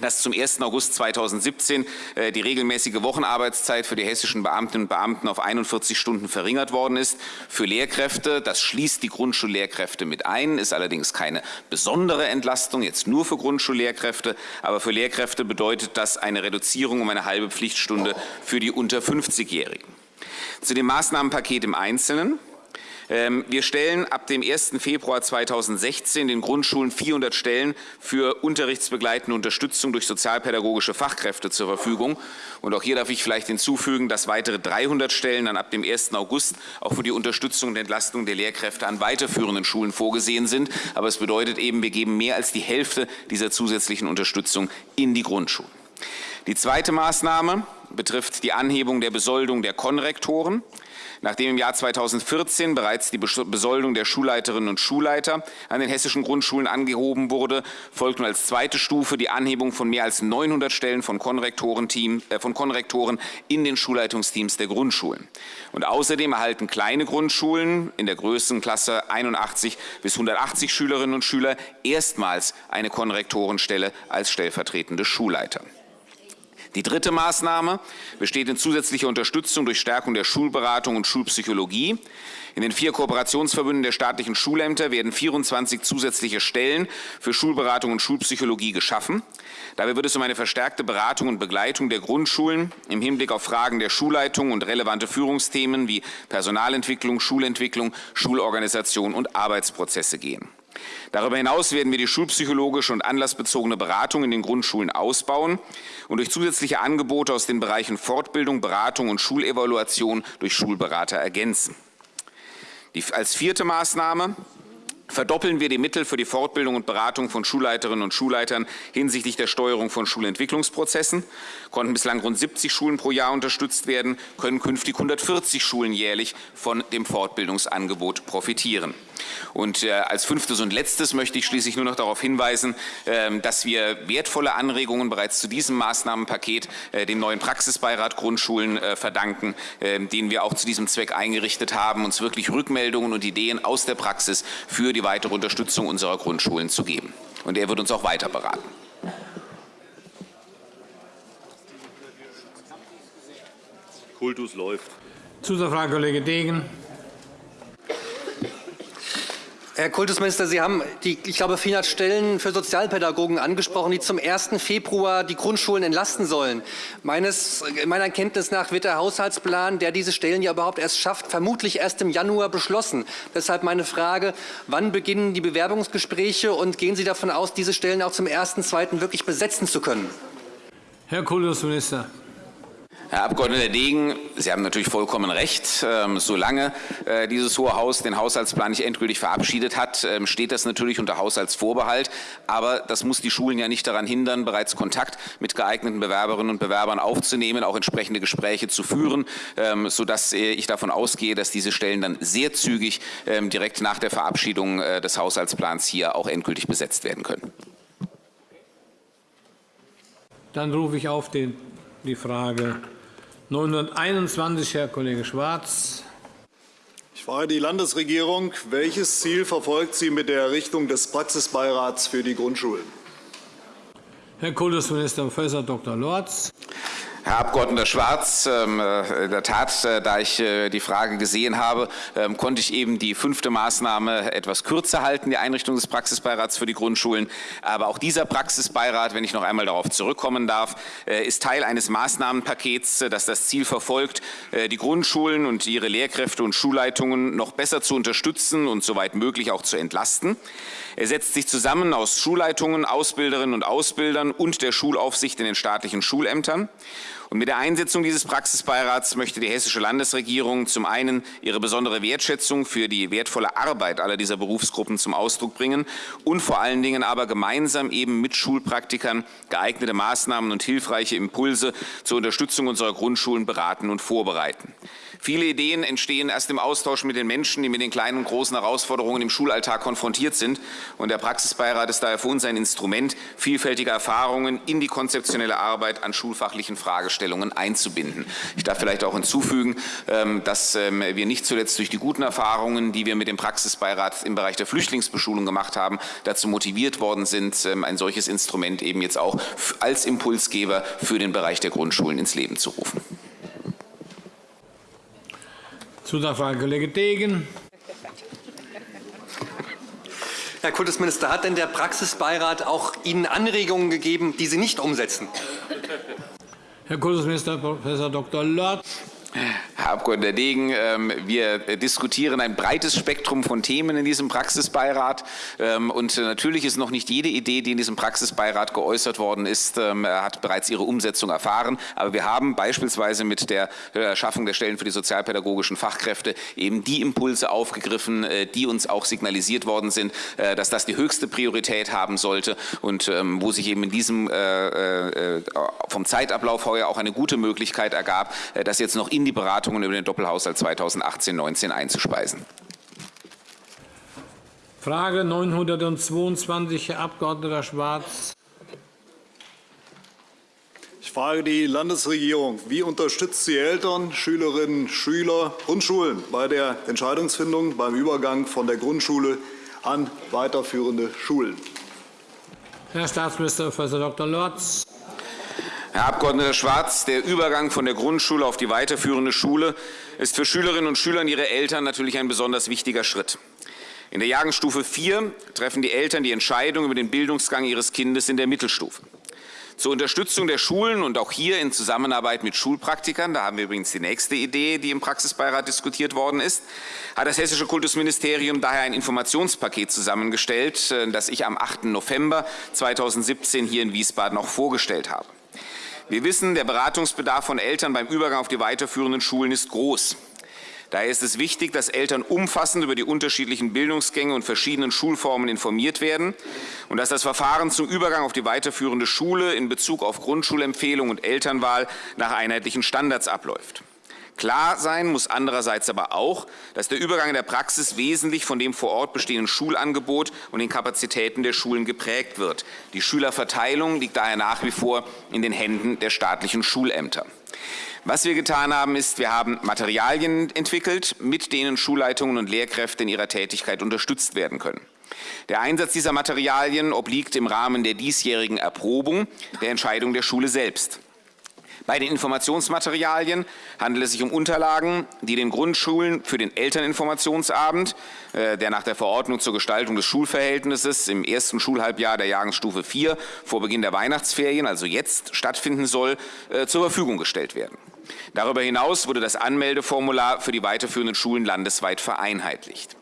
dass zum 1. August 2017 äh, die regelmäßige Wochenarbeitszeit für die hessischen Beamtinnen und Beamten auf 41 Stunden verringert worden ist. Für Lehrkräfte, das schließt die Grundschullehrkräfte mit ein, ist allerdings keine besondere Entlastung, jetzt nur für Grundschullehrkräfte. Aber für Lehrkräfte bedeutet das eine Reduzierung um eine halbe Pflichtstunde für die unter 50-Jährigen. Zu dem Maßnahmenpaket im Einzelnen. Ähm, wir stellen ab dem 1. Februar 2016 den Grundschulen 400 Stellen für unterrichtsbegleitende Unterstützung durch sozialpädagogische Fachkräfte zur Verfügung. Und auch hier darf ich vielleicht hinzufügen, dass weitere 300 Stellen dann ab dem 1. August auch für die Unterstützung und Entlastung der Lehrkräfte an weiterführenden Schulen vorgesehen sind. Aber es bedeutet eben, wir geben mehr als die Hälfte dieser zusätzlichen Unterstützung in die Grundschulen. Die zweite Maßnahme betrifft die Anhebung der Besoldung der Konrektoren. Nachdem im Jahr 2014 bereits die Besoldung der Schulleiterinnen und Schulleiter an den hessischen Grundschulen angehoben wurde, folgt nun als zweite Stufe die Anhebung von mehr als 900 Stellen von Konrektoren, äh, von Konrektoren in den Schulleitungsteams der Grundschulen. Und außerdem erhalten kleine Grundschulen in der Größenklasse 81 bis 180 Schülerinnen und Schüler erstmals eine Konrektorenstelle als stellvertretende Schulleiter. Die dritte Maßnahme besteht in zusätzlicher Unterstützung durch Stärkung der Schulberatung und Schulpsychologie. In den vier Kooperationsverbünden der staatlichen Schulämter werden 24 zusätzliche Stellen für Schulberatung und Schulpsychologie geschaffen. Dabei wird es um eine verstärkte Beratung und Begleitung der Grundschulen im Hinblick auf Fragen der Schulleitung und relevante Führungsthemen wie Personalentwicklung, Schulentwicklung, Schulorganisation und Arbeitsprozesse gehen. Darüber hinaus werden wir die schulpsychologische und anlassbezogene Beratung in den Grundschulen ausbauen und durch zusätzliche Angebote aus den Bereichen Fortbildung, Beratung und Schulevaluation durch Schulberater ergänzen. Die, als vierte Maßnahme verdoppeln wir die Mittel für die Fortbildung und Beratung von Schulleiterinnen und Schulleitern hinsichtlich der Steuerung von Schulentwicklungsprozessen. Konnten bislang rund 70 Schulen pro Jahr unterstützt werden, können künftig 140 Schulen jährlich von dem Fortbildungsangebot profitieren. Und äh, als fünftes und letztes möchte ich schließlich nur noch darauf hinweisen, äh, dass wir wertvolle Anregungen bereits zu diesem Maßnahmenpaket äh, dem neuen Praxisbeirat Grundschulen äh, verdanken, äh, den wir auch zu diesem Zweck eingerichtet haben, uns wirklich Rückmeldungen und Ideen aus der Praxis für die weitere Unterstützung unserer Grundschulen zu geben. Und er wird uns auch weiter beraten. Kultus läuft. Zusatzfrage, Kollege Degen. Herr Kultusminister, Sie haben die, ich glaube, 400 Stellen für Sozialpädagogen angesprochen, die zum 1. Februar die Grundschulen entlasten sollen. Meines, meiner Kenntnis nach wird der Haushaltsplan, der diese Stellen ja überhaupt erst schafft, vermutlich erst im Januar beschlossen. Deshalb meine Frage, wann beginnen die Bewerbungsgespräche und gehen Sie davon aus, diese Stellen auch zum 1.2. wirklich besetzen zu können? Herr Kultusminister. Herr Abg. Degen, Sie haben natürlich vollkommen recht. Ähm, solange äh, dieses Hohe Haus den Haushaltsplan nicht endgültig verabschiedet hat, ähm, steht das natürlich unter Haushaltsvorbehalt. Aber das muss die Schulen ja nicht daran hindern, bereits Kontakt mit geeigneten Bewerberinnen und Bewerbern aufzunehmen, auch entsprechende Gespräche zu führen, ähm, sodass äh, ich davon ausgehe, dass diese Stellen dann sehr zügig direkt nach der Verabschiedung äh, des Haushaltsplans hier auch endgültig besetzt werden können. Dann rufe ich auf den, die Frage 921, Herr Kollege Schwarz. Ich frage die Landesregierung, welches Ziel verfolgt sie mit der Errichtung des Praxisbeirats für die Grundschulen? Herr Kultusminister Prof. Dr. Lorz. Herr Abg. Schwarz, ähm, äh, in der Tat, äh, da ich äh, die Frage gesehen habe, ähm, konnte ich eben die fünfte Maßnahme etwas kürzer halten, die Einrichtung des Praxisbeirats für die Grundschulen. Aber auch dieser Praxisbeirat, wenn ich noch einmal darauf zurückkommen darf, ist Teil eines Maßnahmenpakets, das das Ziel verfolgt, die Grundschulen und ihre Lehrkräfte und Schulleitungen noch besser zu unterstützen und soweit möglich auch zu entlasten. Er setzt sich zusammen aus Schulleitungen, Ausbilderinnen und Ausbildern und der Schulaufsicht in den staatlichen Schulämtern. Und mit der Einsetzung dieses Praxisbeirats möchte die hessische Landesregierung zum einen ihre besondere Wertschätzung für die wertvolle Arbeit aller dieser Berufsgruppen zum Ausdruck bringen und vor allen Dingen aber gemeinsam eben mit Schulpraktikern geeignete Maßnahmen und hilfreiche Impulse zur Unterstützung unserer Grundschulen beraten und vorbereiten. Viele Ideen entstehen erst im Austausch mit den Menschen, die mit den kleinen und großen Herausforderungen im Schulalltag konfrontiert sind. Und der Praxisbeirat ist daher für uns ein Instrument, vielfältige Erfahrungen in die konzeptionelle Arbeit an schulfachlichen Fragestellungen einzubinden. Ich darf vielleicht auch hinzufügen, ähm, dass ähm, wir nicht zuletzt durch die guten Erfahrungen, die wir mit dem Praxisbeirat im Bereich der Flüchtlingsbeschulung gemacht haben, dazu motiviert worden sind, ähm, ein solches Instrument eben jetzt auch als Impulsgeber für den Bereich der Grundschulen ins Leben zu rufen. Zusatzfrage, Kollege Degen. Herr Kultusminister, hat denn der Praxisbeirat auch Ihnen Anregungen gegeben, die Sie nicht umsetzen? Herr Kultusminister Prof. Dr. Lorz. Herr Abg. Degen, ähm, wir diskutieren ein breites Spektrum von Themen in diesem Praxisbeirat. Ähm, und natürlich ist noch nicht jede Idee, die in diesem Praxisbeirat geäußert worden ist, ähm, hat bereits ihre Umsetzung erfahren. Aber wir haben beispielsweise mit der äh, Schaffung der Stellen für die sozialpädagogischen Fachkräfte eben die Impulse aufgegriffen, äh, die uns auch signalisiert worden sind, äh, dass das die höchste Priorität haben sollte und wo sich eben in diesem vom Zeitablauf heuer auch eine gute Möglichkeit ergab, das jetzt noch in die Beratungen über den Doppelhaushalt 2018-19 einzuspeisen. Frage 922, Herr Abg. Schwarz. Ich frage die Landesregierung, wie unterstützt sie Eltern, Schülerinnen, Schüler und Schulen bei der Entscheidungsfindung beim Übergang von der Grundschule an weiterführende Schulen? Herr Staatsminister Prof. Dr. Lorz. Herr Abg. Schwarz, der Übergang von der Grundschule auf die weiterführende Schule ist für Schülerinnen und Schüler und ihre Eltern natürlich ein besonders wichtiger Schritt. In der Jahrgangsstufe 4 treffen die Eltern die Entscheidung über den Bildungsgang ihres Kindes in der Mittelstufe. Zur Unterstützung der Schulen und auch hier in Zusammenarbeit mit Schulpraktikern, da haben wir übrigens die nächste Idee, die im Praxisbeirat diskutiert worden ist, hat das Hessische Kultusministerium daher ein Informationspaket zusammengestellt, äh, das ich am 8. November 2017 hier in Wiesbaden auch vorgestellt habe. Wir wissen, der Beratungsbedarf von Eltern beim Übergang auf die weiterführenden Schulen ist groß. Daher ist es wichtig, dass Eltern umfassend über die unterschiedlichen Bildungsgänge und verschiedenen Schulformen informiert werden und dass das Verfahren zum Übergang auf die weiterführende Schule in Bezug auf Grundschulempfehlung und Elternwahl nach einheitlichen Standards abläuft. Klar sein muss andererseits aber auch, dass der Übergang in der Praxis wesentlich von dem vor Ort bestehenden Schulangebot und den Kapazitäten der Schulen geprägt wird. Die Schülerverteilung liegt daher nach wie vor in den Händen der staatlichen Schulämter. Was wir getan haben, ist, wir haben Materialien entwickelt, mit denen Schulleitungen und Lehrkräfte in ihrer Tätigkeit unterstützt werden können. Der Einsatz dieser Materialien obliegt im Rahmen der diesjährigen Erprobung der Entscheidung der Schule selbst. Bei den Informationsmaterialien handelt es sich um Unterlagen, die den Grundschulen für den Elterninformationsabend, äh, der nach der Verordnung zur Gestaltung des Schulverhältnisses im ersten Schulhalbjahr der Jahrgangsstufe 4 vor Beginn der Weihnachtsferien, also jetzt stattfinden soll, äh, zur Verfügung gestellt werden. Darüber hinaus wurde das Anmeldeformular für die weiterführenden Schulen landesweit vereinheitlicht.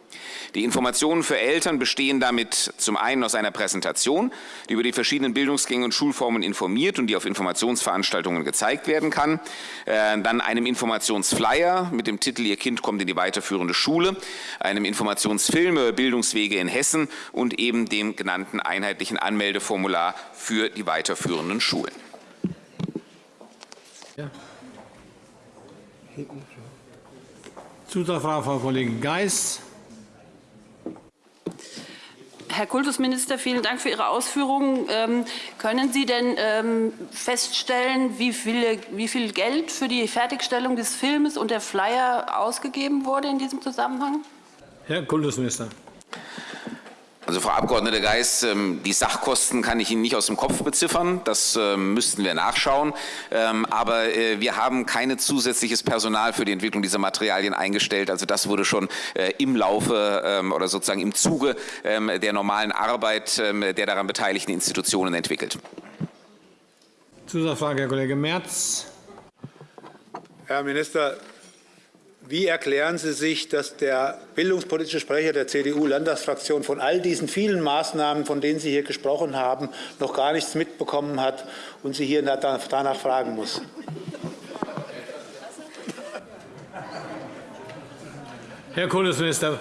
Die Informationen für Eltern bestehen damit zum einen aus einer Präsentation, die über die verschiedenen Bildungsgänge und Schulformen informiert und die auf Informationsveranstaltungen gezeigt werden kann, äh, dann einem Informationsflyer mit dem Titel Ihr Kind kommt in die weiterführende Schule, einem Informationsfilm über Bildungswege in Hessen und eben dem genannten einheitlichen Anmeldeformular für die weiterführenden Schulen. Ja. Zusatzfrage, Frau Kollegin Geis. Herr Kultusminister, vielen Dank für Ihre Ausführungen. Ähm, können Sie denn ähm, feststellen, wie, viele, wie viel Geld für die Fertigstellung des Films und der Flyer ausgegeben wurde in diesem Zusammenhang? Herr Kultusminister. Also Frau Abg. Geis, ähm, die Sachkosten kann ich Ihnen nicht aus dem Kopf beziffern. Das ähm, müssten wir nachschauen. Ähm, aber äh, wir haben kein zusätzliches Personal für die Entwicklung dieser Materialien eingestellt. Also das wurde schon äh, im Laufe oder sozusagen im Zuge der normalen Arbeit der daran beteiligten Institutionen entwickelt. Zusatzfrage, Herr Kollege Merz. Herr Minister, wie erklären Sie sich, dass der bildungspolitische Sprecher der CDU-Landtagsfraktion von all diesen vielen Maßnahmen, von denen Sie hier gesprochen haben, noch gar nichts mitbekommen hat und Sie hier danach fragen muss? Herr Kultusminister.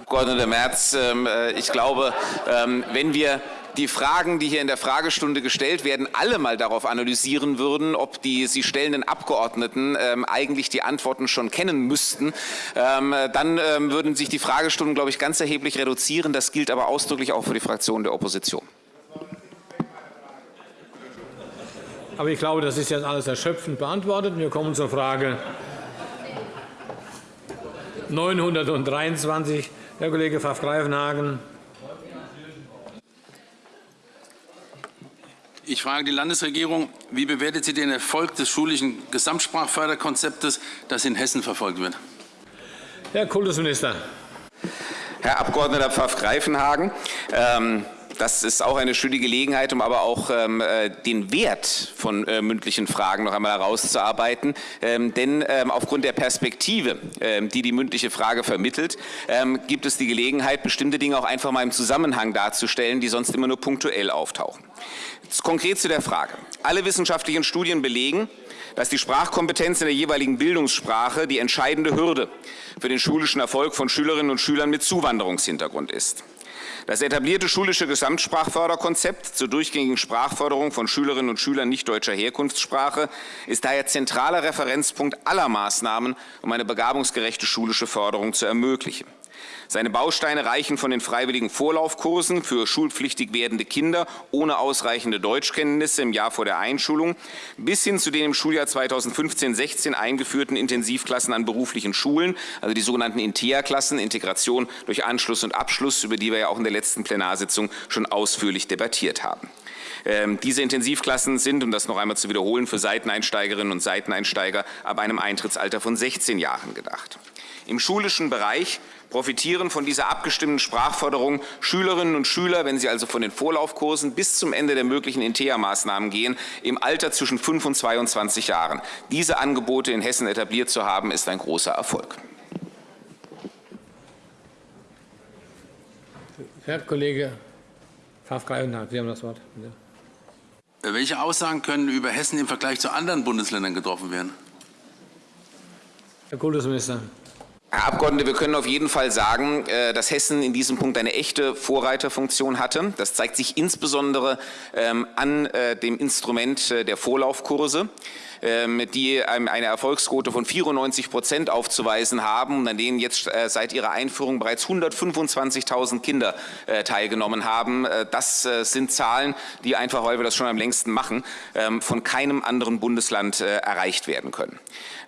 Abgeordneter Merz, ähm, äh, ich glaube, ähm, wenn wir die Fragen, die hier in der Fragestunde gestellt werden, alle mal darauf analysieren würden, ob die sie stellenden Abgeordneten ähm, eigentlich die Antworten schon kennen müssten, ähm, dann ähm, würden sich die Fragestunden, glaube ich, ganz erheblich reduzieren. Das gilt aber ausdrücklich auch für die Fraktion der Opposition. Aber ich glaube, das ist jetzt alles erschöpfend beantwortet. Wir kommen zur Frage 923. Herr Kollege Pfaff-Greifenhagen. Ich frage die Landesregierung, wie bewertet sie den Erfolg des schulischen Gesamtsprachförderkonzeptes, das in Hessen verfolgt wird? Herr Kultusminister. Herr Abg. Pfaff-Greifenhagen, ähm, das ist auch eine schöne Gelegenheit, um aber auch ähm, äh, den Wert von äh, mündlichen Fragen noch einmal herauszuarbeiten. Ähm, denn ähm, aufgrund der Perspektive, die die mündliche Frage vermittelt, gibt es die Gelegenheit, bestimmte Dinge auch einfach mal im Zusammenhang darzustellen, die sonst immer nur punktuell auftauchen. Konkret zu der Frage. Alle wissenschaftlichen Studien belegen, dass die Sprachkompetenz in der jeweiligen Bildungssprache die entscheidende Hürde für den schulischen Erfolg von Schülerinnen und Schülern mit Zuwanderungshintergrund ist. Das etablierte schulische Gesamtsprachförderkonzept zur durchgängigen Sprachförderung von Schülerinnen und Schülern nicht deutscher Herkunftssprache ist daher zentraler Referenzpunkt aller Maßnahmen, um eine begabungsgerechte schulische Förderung zu ermöglichen. Seine Bausteine reichen von den freiwilligen Vorlaufkursen für schulpflichtig werdende Kinder ohne ausreichende Deutschkenntnisse im Jahr vor der Einschulung bis hin zu den im Schuljahr 2015-16 eingeführten Intensivklassen an beruflichen Schulen, also die sogenannten INTEA-Klassen, Integration durch Anschluss und Abschluss, über die wir ja auch in der letzten Plenarsitzung schon ausführlich debattiert haben. Ähm, diese Intensivklassen sind, um das noch einmal zu wiederholen, für Seiteneinsteigerinnen und Seiteneinsteiger ab einem Eintrittsalter von 16 Jahren gedacht. Im schulischen Bereich profitieren von dieser abgestimmten Sprachförderung Schülerinnen und Schüler, wenn sie also von den Vorlaufkursen bis zum Ende der möglichen INTEA-Maßnahmen gehen, im Alter zwischen 5 und 22 Jahren. Diese Angebote in Hessen etabliert zu haben, ist ein großer Erfolg. Herr Kollege Pfaff-Greifenhardt, Sie haben das Wort. Äh, welche Aussagen können über Hessen im Vergleich zu anderen Bundesländern getroffen werden? Herr Kultusminister. Herr Abgeordneter, wir können auf jeden Fall sagen, äh, dass Hessen in diesem Punkt eine echte Vorreiterfunktion hatte. Das zeigt sich insbesondere ähm, an äh, dem Instrument der Vorlaufkurse. Ähm, die eine Erfolgsquote von 94 Prozent aufzuweisen haben und an denen jetzt äh, seit ihrer Einführung bereits 125.000 Kinder äh, teilgenommen haben. Äh, das sind Zahlen, die einfach, weil wir das schon am längsten machen, ähm, von keinem anderen Bundesland erreicht werden können.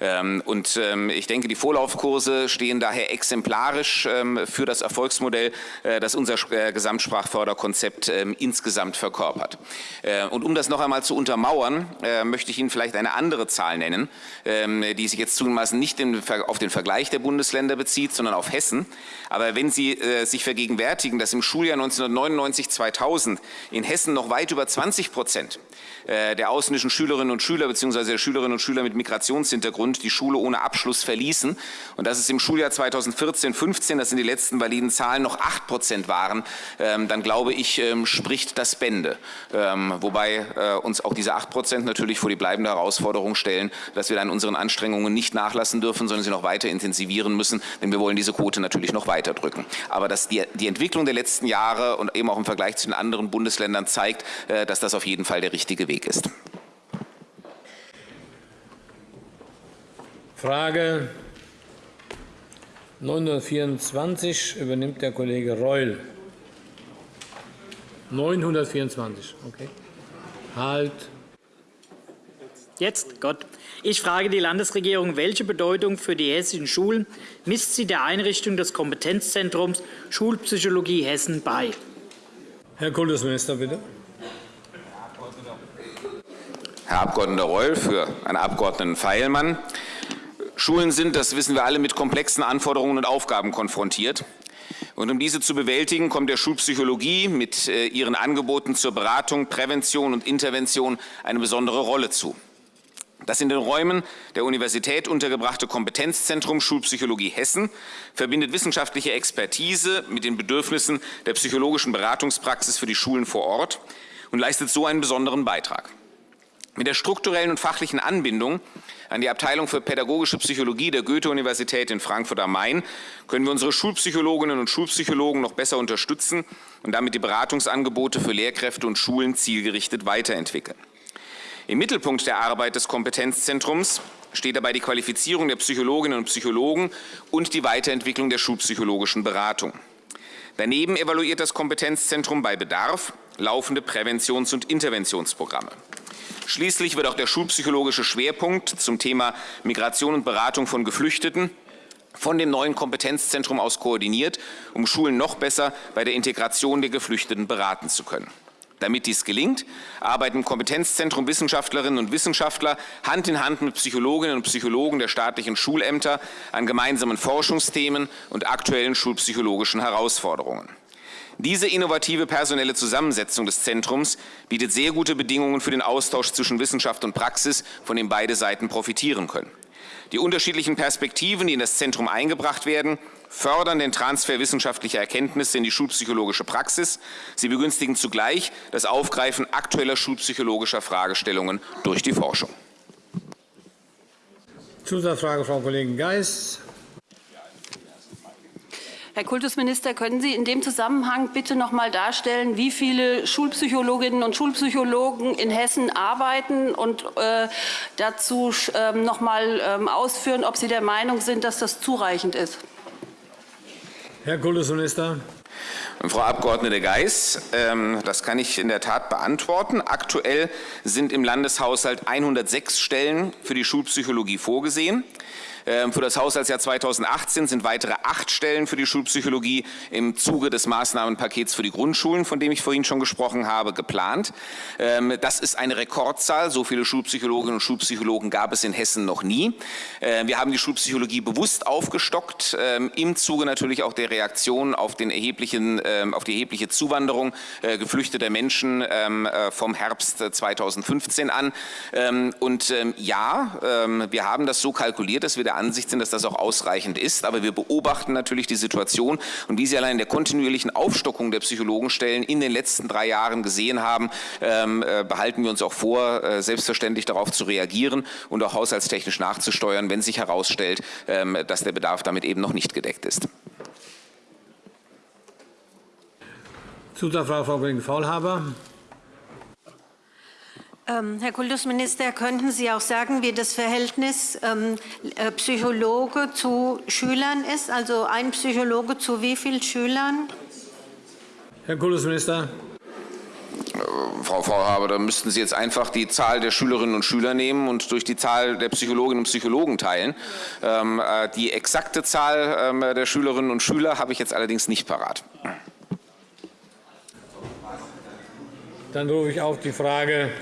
Ähm, und ich denke, die Vorlaufkurse stehen daher exemplarisch für das Erfolgsmodell, das unser Gesamtsprachförderkonzept insgesamt verkörpert. Und um das noch einmal zu untermauern, möchte ich Ihnen vielleicht eine andere Zahl nennen, ähm, die sich jetzt zugegebenermaßen nicht auf den Vergleich der Bundesländer bezieht, sondern auf Hessen. Aber wenn Sie äh, sich vergegenwärtigen, dass im Schuljahr 1999-2000 in Hessen noch weit über 20 Prozent äh, der ausländischen Schülerinnen und Schüler bzw. der Schülerinnen und Schüler mit Migrationshintergrund die Schule ohne Abschluss verließen und dass es im Schuljahr 2014-15, das sind die letzten validen Zahlen, noch 8 Prozent waren, ähm, dann glaube ich, ähm, spricht das Bände. Wobei äh, uns auch diese 8 Prozent natürlich vor die bleibende Herausforderung stellen, dass wir dann unseren Anstrengungen nicht nachlassen dürfen, sondern sie noch weiter intensivieren müssen, denn wir wollen diese Quote natürlich noch weiter drücken. Aber dass die, die Entwicklung der letzten Jahre und eben auch im Vergleich zu den anderen Bundesländern zeigt, äh, dass das auf jeden Fall der richtige Weg ist. Frage 924 übernimmt der Kollege Reul. 924, okay. Halt. Jetzt, Gott. Ich frage die Landesregierung, welche Bedeutung für die hessischen Schulen misst sie der Einrichtung des Kompetenzzentrums Schulpsychologie Hessen bei? Herr Kultusminister, bitte. Herr Abg. Reul, für Herrn Abg. Feilmann. Schulen sind, das wissen wir alle, mit komplexen Anforderungen und Aufgaben konfrontiert. Und um diese zu bewältigen, kommt der Schulpsychologie mit äh, ihren Angeboten zur Beratung, Prävention und Intervention eine besondere Rolle zu. Das in den Räumen der Universität untergebrachte Kompetenzzentrum Schulpsychologie Hessen verbindet wissenschaftliche Expertise mit den Bedürfnissen der psychologischen Beratungspraxis für die Schulen vor Ort und leistet so einen besonderen Beitrag. Mit der strukturellen und fachlichen Anbindung an die Abteilung für pädagogische Psychologie der Goethe-Universität in Frankfurt am Main können wir unsere Schulpsychologinnen und Schulpsychologen noch besser unterstützen und damit die Beratungsangebote für Lehrkräfte und Schulen zielgerichtet weiterentwickeln. Im Mittelpunkt der Arbeit des Kompetenzzentrums steht dabei die Qualifizierung der Psychologinnen und Psychologen und die Weiterentwicklung der schulpsychologischen Beratung. Daneben evaluiert das Kompetenzzentrum bei Bedarf laufende Präventions- und Interventionsprogramme. Schließlich wird auch der schulpsychologische Schwerpunkt zum Thema Migration und Beratung von Geflüchteten von dem neuen Kompetenzzentrum aus koordiniert, um Schulen noch besser bei der Integration der Geflüchteten beraten zu können. Damit dies gelingt, arbeiten im Kompetenzzentrum Wissenschaftlerinnen und Wissenschaftler Hand in Hand mit Psychologinnen und Psychologen der staatlichen Schulämter an gemeinsamen Forschungsthemen und aktuellen schulpsychologischen Herausforderungen. Diese innovative personelle Zusammensetzung des Zentrums bietet sehr gute Bedingungen für den Austausch zwischen Wissenschaft und Praxis, von dem beide Seiten profitieren können. Die unterschiedlichen Perspektiven, die in das Zentrum eingebracht werden, fördern den Transfer wissenschaftlicher Erkenntnisse in die schulpsychologische Praxis. Sie begünstigen zugleich das Aufgreifen aktueller schulpsychologischer Fragestellungen durch die Forschung. Zusatzfrage, Frau Kollegin Geis. Herr Kultusminister, können Sie in dem Zusammenhang bitte noch einmal darstellen, wie viele Schulpsychologinnen und Schulpsychologen in Hessen arbeiten und äh, dazu äh, noch einmal äh, ausführen, ob Sie der Meinung sind, dass das zureichend ist? Herr Kultusminister. Frau Abg. Geis, ähm, das kann ich in der Tat beantworten. Aktuell sind im Landeshaushalt 106 Stellen für die Schulpsychologie vorgesehen. Ähm, für das Haushaltsjahr 2018 sind weitere acht Stellen für die Schulpsychologie im Zuge des Maßnahmenpakets für die Grundschulen, von dem ich vorhin schon gesprochen habe, geplant. Ähm, das ist eine Rekordzahl. So viele Schulpsychologinnen und Schulpsychologen gab es in Hessen noch nie. Äh, wir haben die Schulpsychologie bewusst aufgestockt, ähm, im Zuge natürlich auch der Reaktion auf, den erheblichen, auf die erhebliche Zuwanderung äh, geflüchteter Menschen äh, vom Herbst 2015 an. Und ja, wir haben das so kalkuliert, dass wir der Ansicht sind, dass das auch ausreichend ist. Aber wir beobachten natürlich die Situation und wie Sie allein in der kontinuierlichen Aufstockung der Psychologenstellen in den letzten drei Jahren gesehen haben, ähm, äh, behalten wir uns auch vor, äh, selbstverständlich darauf zu reagieren und auch haushaltstechnisch nachzusteuern, wenn sich herausstellt, ähm, dass der Bedarf damit eben noch nicht gedeckt ist. Zusatzfrage, Frau Kollegin Faulhaber. Ähm, Herr Kultusminister, könnten Sie auch sagen, wie das Verhältnis ähm, äh, Psychologe zu Schülern ist? Also ein Psychologe zu wie vielen Schülern? Herr Kultusminister. Äh, Frau Faulhaber, da müssten Sie jetzt einfach die Zahl der Schülerinnen und Schüler nehmen und durch die Zahl der Psychologinnen und Psychologen teilen. Ähm, äh, die exakte Zahl ähm, der Schülerinnen und Schüler habe ich jetzt allerdings nicht parat. Dann rufe ich auf die Frage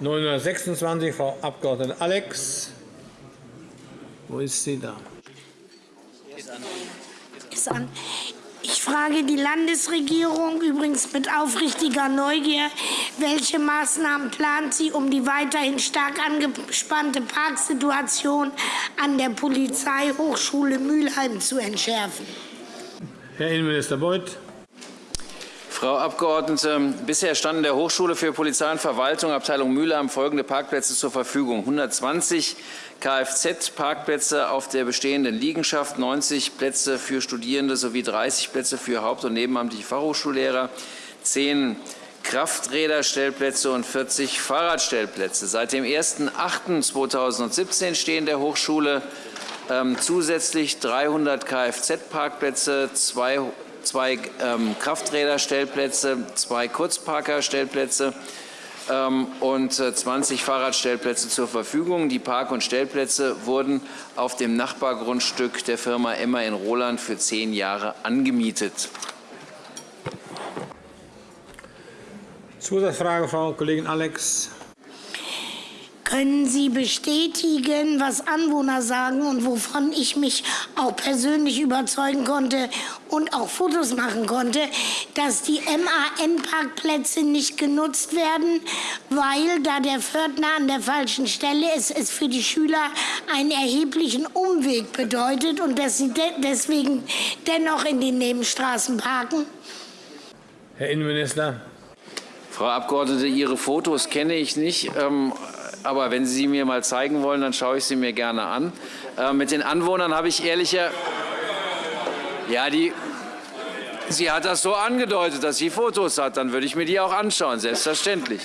926, Frau Abg. Alex. Wo ist sie da? Ist an. Ich frage die Landesregierung übrigens mit aufrichtiger Neugier, welche Maßnahmen plant sie, um die weiterhin stark angespannte Parksituation an der Polizeihochschule Mülheim zu entschärfen? Herr Innenminister Beuth. Frau Abgeordnete, bisher standen der Hochschule für Polizei und Verwaltung Abteilung Mülheim folgende Parkplätze zur Verfügung. 120 Kfz-Parkplätze auf der bestehenden Liegenschaft, 90 Plätze für Studierende sowie 30 Plätze für haupt- und nebenamtliche Fachhochschullehrer, 10 Krafträderstellplätze und 40 Fahrradstellplätze. Seit dem 01.08.2017 stehen der Hochschule ähm, zusätzlich 300 Kfz-Parkplätze, 200 zwei ähm, Krafträderstellplätze, zwei Kurzparkerstellplätze ähm, und 20 äh, Fahrradstellplätze zur Verfügung. Die Park- und Stellplätze wurden auf dem Nachbargrundstück der Firma Emma in Roland für zehn Jahre angemietet. Zusatzfrage, Frau Kollegin Alex. Können Sie bestätigen, was Anwohner sagen und wovon ich mich auch persönlich überzeugen konnte und auch Fotos machen konnte, dass die MAN-Parkplätze nicht genutzt werden, weil da der Pförtner an der falschen Stelle ist, es für die Schüler einen erheblichen Umweg bedeutet und dass sie de deswegen dennoch in den Nebenstraßen parken? Herr Innenminister. Frau Abgeordnete, Ihre Fotos kenne ich nicht. Ähm, aber wenn Sie sie mir mal zeigen wollen, dann schaue ich sie mir gerne an. Äh, mit den Anwohnern habe ich ehrlicher... Ja, die, sie hat das so angedeutet, dass sie Fotos hat. Dann würde ich mir die auch anschauen, selbstverständlich.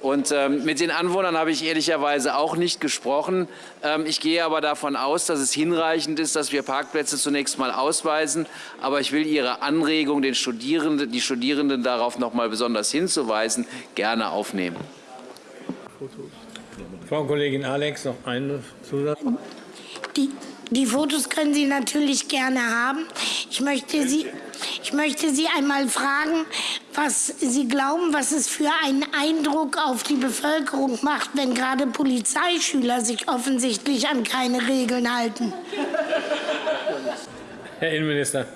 Und ähm, mit den Anwohnern habe ich ehrlicherweise auch nicht gesprochen. Ähm, ich gehe aber davon aus, dass es hinreichend ist, dass wir Parkplätze zunächst mal ausweisen. Aber ich will Ihre Anregung, den Studierenden, die Studierenden darauf noch mal besonders hinzuweisen, gerne aufnehmen. Fotos. Frau Kollegin Alex, noch einen Zusatz. Die, die Fotos können Sie natürlich gerne haben. Ich möchte Sie, ich möchte Sie einmal fragen, was Sie glauben, was es für einen Eindruck auf die Bevölkerung macht, wenn gerade Polizeischüler sich offensichtlich an keine Regeln halten. Herr Innenminister.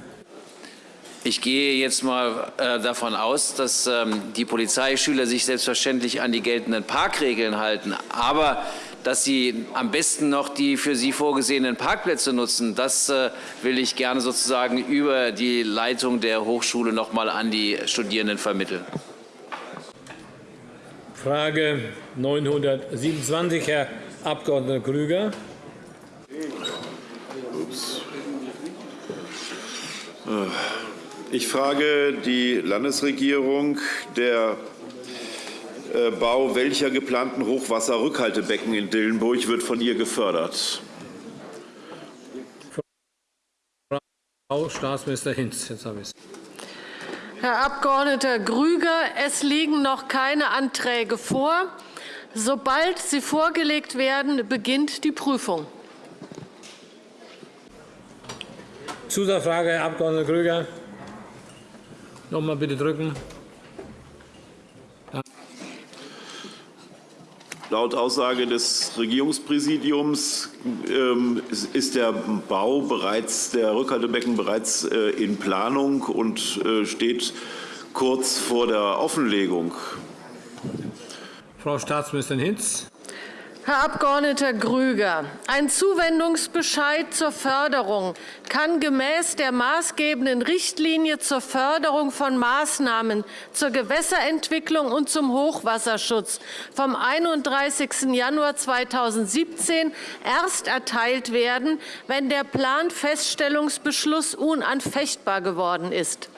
Ich gehe jetzt mal äh, davon aus, dass ähm, die Polizeischüler sich selbstverständlich an die geltenden Parkregeln halten. Aber dass sie am besten noch die für sie vorgesehenen Parkplätze nutzen, das äh, will ich gerne sozusagen über die Leitung der Hochschule noch mal an die Studierenden vermitteln. Frage 927, Herr Abg. Krüger. Ups. Ich frage die Landesregierung, der äh, Bau welcher geplanten Hochwasserrückhaltebecken in Dillenburg wird von ihr gefördert? Frau Staatsminister Hinz, jetzt habe ich es. Herr Abg. Grüger, es liegen noch keine Anträge vor. Sobald sie vorgelegt werden, beginnt die Prüfung. Zusatzfrage, Herr Abg. Grüger. Noch einmal bitte drücken. Laut Aussage des Regierungspräsidiums ähm, ist der Bau bereits, der Rückhaltebecken bereits äh, in Planung und äh, steht kurz vor der Offenlegung. Frau Staatsministerin Hinz. Herr Abg. Grüger, ein Zuwendungsbescheid zur Förderung kann gemäß der maßgebenden Richtlinie zur Förderung von Maßnahmen zur Gewässerentwicklung und zum Hochwasserschutz vom 31. Januar 2017 erst erteilt werden, wenn der Planfeststellungsbeschluss unanfechtbar geworden ist.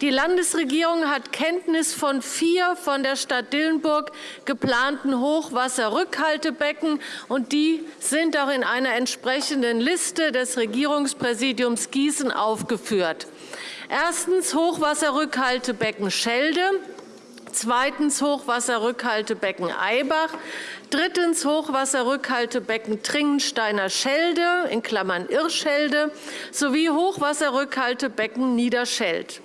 Die Landesregierung hat Kenntnis von vier von der Stadt Dillenburg geplanten Hochwasserrückhaltebecken, und die sind auch in einer entsprechenden Liste des Regierungspräsidiums Gießen aufgeführt. Erstens Hochwasserrückhaltebecken Schelde, zweitens Hochwasserrückhaltebecken Eibach, drittens Hochwasserrückhaltebecken Tringensteiner Schelde in Klammern Irrschelde sowie Hochwasserrückhaltebecken Niederscheld.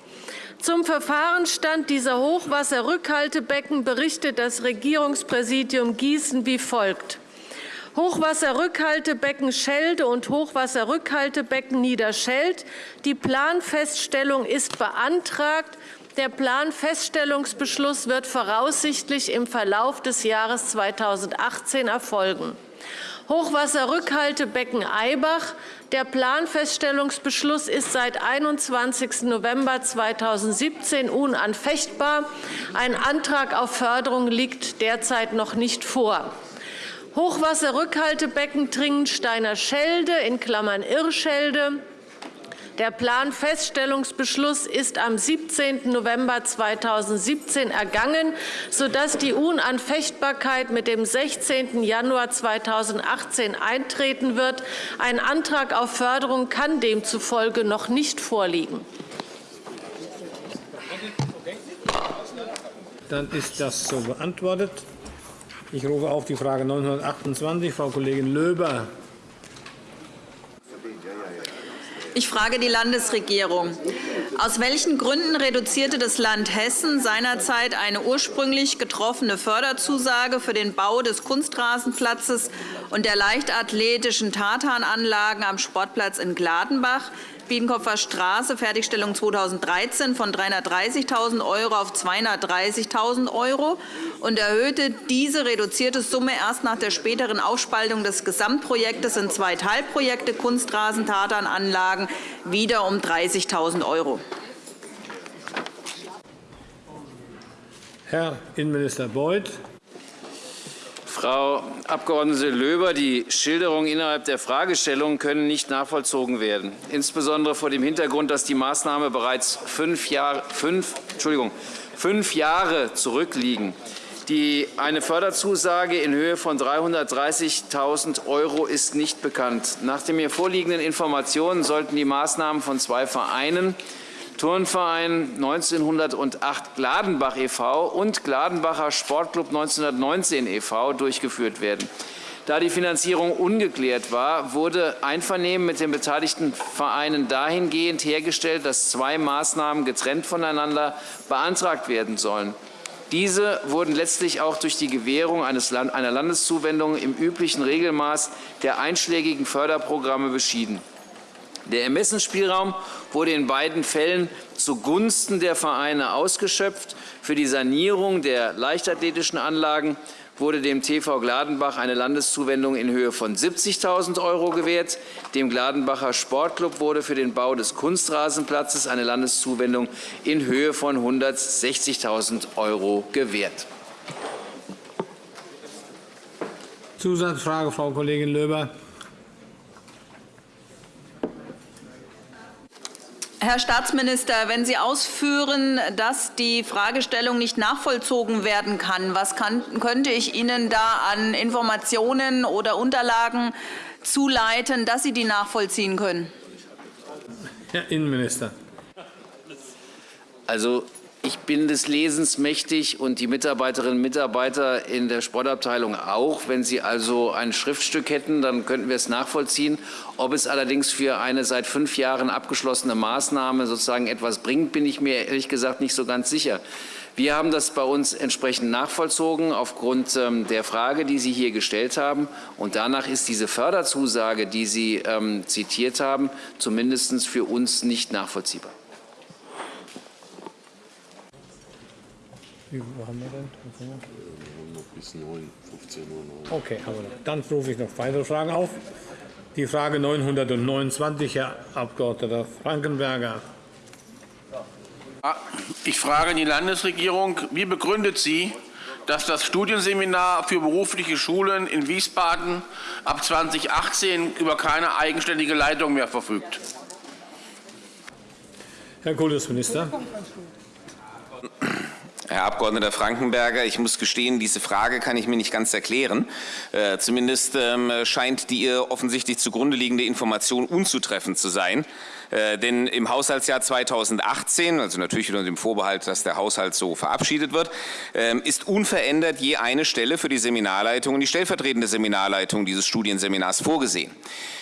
Zum Verfahrensstand dieser Hochwasserrückhaltebecken berichtet das Regierungspräsidium Gießen wie folgt. Hochwasserrückhaltebecken Schelde und Hochwasserrückhaltebecken Niederscheld. Die Planfeststellung ist beantragt. Der Planfeststellungsbeschluss wird voraussichtlich im Verlauf des Jahres 2018 erfolgen. Hochwasserrückhaltebecken Eibach. Der Planfeststellungsbeschluss ist seit 21. November 2017 unanfechtbar. Ein Antrag auf Förderung liegt derzeit noch nicht vor. Hochwasserrückhaltebecken Tringensteiner Schelde in Klammern Irrschelde der Planfeststellungsbeschluss ist am 17. November 2017 ergangen, sodass die Unanfechtbarkeit mit dem 16. Januar 2018 eintreten wird. Ein Antrag auf Förderung kann demzufolge noch nicht vorliegen. Dann ist das so beantwortet. Ich rufe auf die Frage 928, Frau Kollegin Löber. Ich frage die Landesregierung. Aus welchen Gründen reduzierte das Land Hessen seinerzeit eine ursprünglich getroffene Förderzusage für den Bau des Kunstrasenplatzes und der leichtathletischen Tartananlagen am Sportplatz in Gladenbach Biedenkopfer Straße, Fertigstellung 2013 von 330.000 € auf 230.000 € und erhöhte diese reduzierte Summe erst nach der späteren Aufspaltung des Gesamtprojektes in zwei Teilprojekte Kunstrasen-Tatananlagen wieder um 30.000 €. Herr Innenminister Beuth. Frau Abg. Löber, die Schilderungen innerhalb der Fragestellung können nicht nachvollzogen werden, insbesondere vor dem Hintergrund, dass die Maßnahme bereits fünf Jahre, fünf, Entschuldigung, fünf Jahre zurückliegen. Die, eine Förderzusage in Höhe von 330.000 € ist nicht bekannt. Nach den mir vorliegenden Informationen sollten die Maßnahmen von zwei Vereinen Turnverein 1908 Gladenbach e.V. und Gladenbacher Sportclub 1919 e.V. durchgeführt werden. Da die Finanzierung ungeklärt war, wurde Einvernehmen mit den beteiligten Vereinen dahingehend hergestellt, dass zwei Maßnahmen getrennt voneinander beantragt werden sollen. Diese wurden letztlich auch durch die Gewährung einer Landeszuwendung im üblichen Regelmaß der einschlägigen Förderprogramme beschieden. Der Ermessensspielraum wurde in beiden Fällen zugunsten der Vereine ausgeschöpft. Für die Sanierung der leichtathletischen Anlagen wurde dem TV Gladenbach eine Landeszuwendung in Höhe von 70.000 € gewährt. Dem Gladenbacher Sportclub wurde für den Bau des Kunstrasenplatzes eine Landeszuwendung in Höhe von 160.000 € gewährt. Zusatzfrage, Frau Kollegin Löber. Herr Staatsminister, wenn Sie ausführen, dass die Fragestellung nicht nachvollzogen werden kann, was kann, könnte ich Ihnen da an Informationen oder Unterlagen zuleiten, dass Sie die nachvollziehen können? Herr Innenminister. Also Ich bin des Lesens mächtig und die Mitarbeiterinnen und Mitarbeiter in der Sportabteilung auch. Wenn Sie also ein Schriftstück hätten, dann könnten wir es nachvollziehen. Ob es allerdings für eine seit fünf Jahren abgeschlossene Maßnahme sozusagen etwas bringt, bin ich mir ehrlich gesagt nicht so ganz sicher. Wir haben das bei uns entsprechend nachvollzogen aufgrund ähm, der Frage, die Sie hier gestellt haben. Und danach ist diese Förderzusage, die Sie ähm, zitiert haben, zumindest für uns nicht nachvollziehbar. Wie wo haben wir denn? Noch bis 9, 15 Uhr. Okay, aber dann rufe ich noch weitere Fragen auf. Die Frage 929, Herr Abg. Frankenberger. Ich frage die Landesregierung, wie begründet sie, dass das Studienseminar für berufliche Schulen in Wiesbaden ab 2018 über keine eigenständige Leitung mehr verfügt? Herr Kultusminister. Herr Abg. Frankenberger, ich muss gestehen, diese Frage kann ich mir nicht ganz erklären. Äh, zumindest ähm, scheint die ihr offensichtlich zugrunde liegende Information unzutreffend zu sein. Äh, denn im Haushaltsjahr 2018, also natürlich unter dem Vorbehalt, dass der Haushalt so verabschiedet wird, äh, ist unverändert je eine Stelle für die Seminarleitung und die stellvertretende Seminarleitung dieses Studienseminars vorgesehen.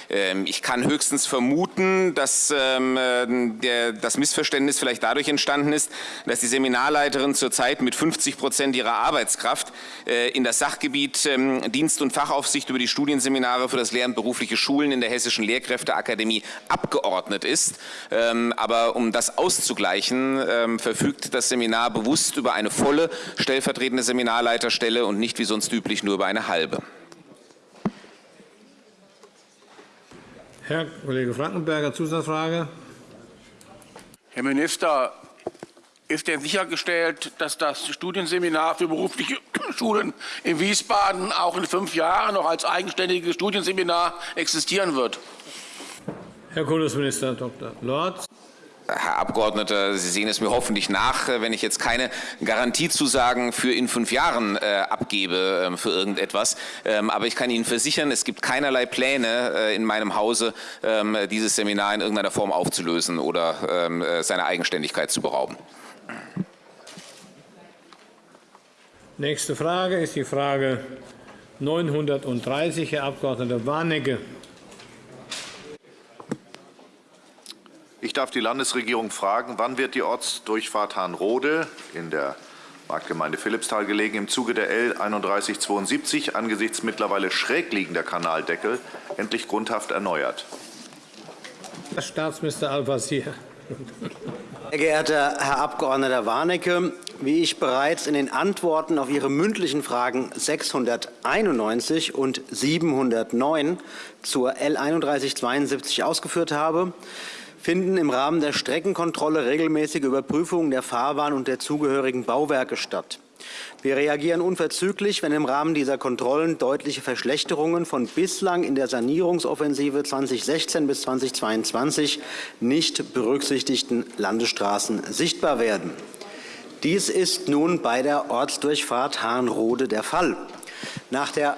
Ähm, ich kann höchstens vermuten, dass ähm, der, das Missverständnis vielleicht dadurch entstanden ist, dass die Seminarleiterin zurzeit mit 50 Prozent ihrer Arbeitskraft äh, in das Sachgebiet ähm, Dienst- und Fachaufsicht über die Studienseminare für das Lehramt berufliche Schulen in der Hessischen Lehrkräfteakademie abgeordnet ist. Aber um das auszugleichen, verfügt das Seminar bewusst über eine volle stellvertretende Seminarleiterstelle und nicht wie sonst üblich nur über eine halbe. Herr Kollege Frankenberger, Zusatzfrage. Herr Minister, ist denn sichergestellt, dass das Studienseminar für berufliche Schulen in Wiesbaden auch in fünf Jahren noch als eigenständiges Studienseminar existieren wird? Herr Kultusminister Dr. Lorz. Herr Abgeordneter, Sie sehen es mir hoffentlich nach, äh, wenn ich jetzt keine Garantiezusagen für in fünf Jahren äh, abgebe äh, für irgendetwas. Ähm, aber ich kann Ihnen versichern, es gibt keinerlei Pläne äh, in meinem Hause, ähm, dieses Seminar in irgendeiner Form aufzulösen oder ähm, äh, seiner Eigenständigkeit zu berauben. Nächste Frage ist die Frage 930, Herr Abg. Warnecke. Ich darf die Landesregierung fragen, wann wird die Ortsdurchfahrt Hahnrode in der Marktgemeinde Philippsthal gelegen, im Zuge der L 3172 angesichts mittlerweile schräg liegender Kanaldeckel endlich grundhaft erneuert? Herr Staatsminister Al-Wazir. Sehr geehrter Herr Abg. Warnecke, wie ich bereits in den Antworten auf Ihre mündlichen Fragen 691 und 709 zur L 3172 ausgeführt habe, finden im Rahmen der Streckenkontrolle regelmäßige Überprüfungen der Fahrbahn und der zugehörigen Bauwerke statt. Wir reagieren unverzüglich, wenn im Rahmen dieser Kontrollen deutliche Verschlechterungen von bislang in der Sanierungsoffensive 2016 bis 2022 nicht berücksichtigten Landesstraßen sichtbar werden. Dies ist nun bei der Ortsdurchfahrt Hahnrode der Fall. Nach der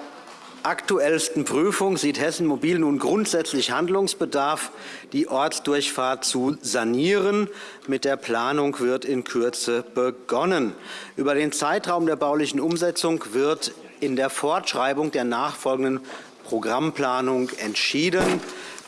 aktuellsten Prüfung sieht Hessen Mobil nun grundsätzlich Handlungsbedarf, die Ortsdurchfahrt zu sanieren. Mit der Planung wird in Kürze begonnen. Über den Zeitraum der baulichen Umsetzung wird in der Fortschreibung der nachfolgenden Programmplanung entschieden.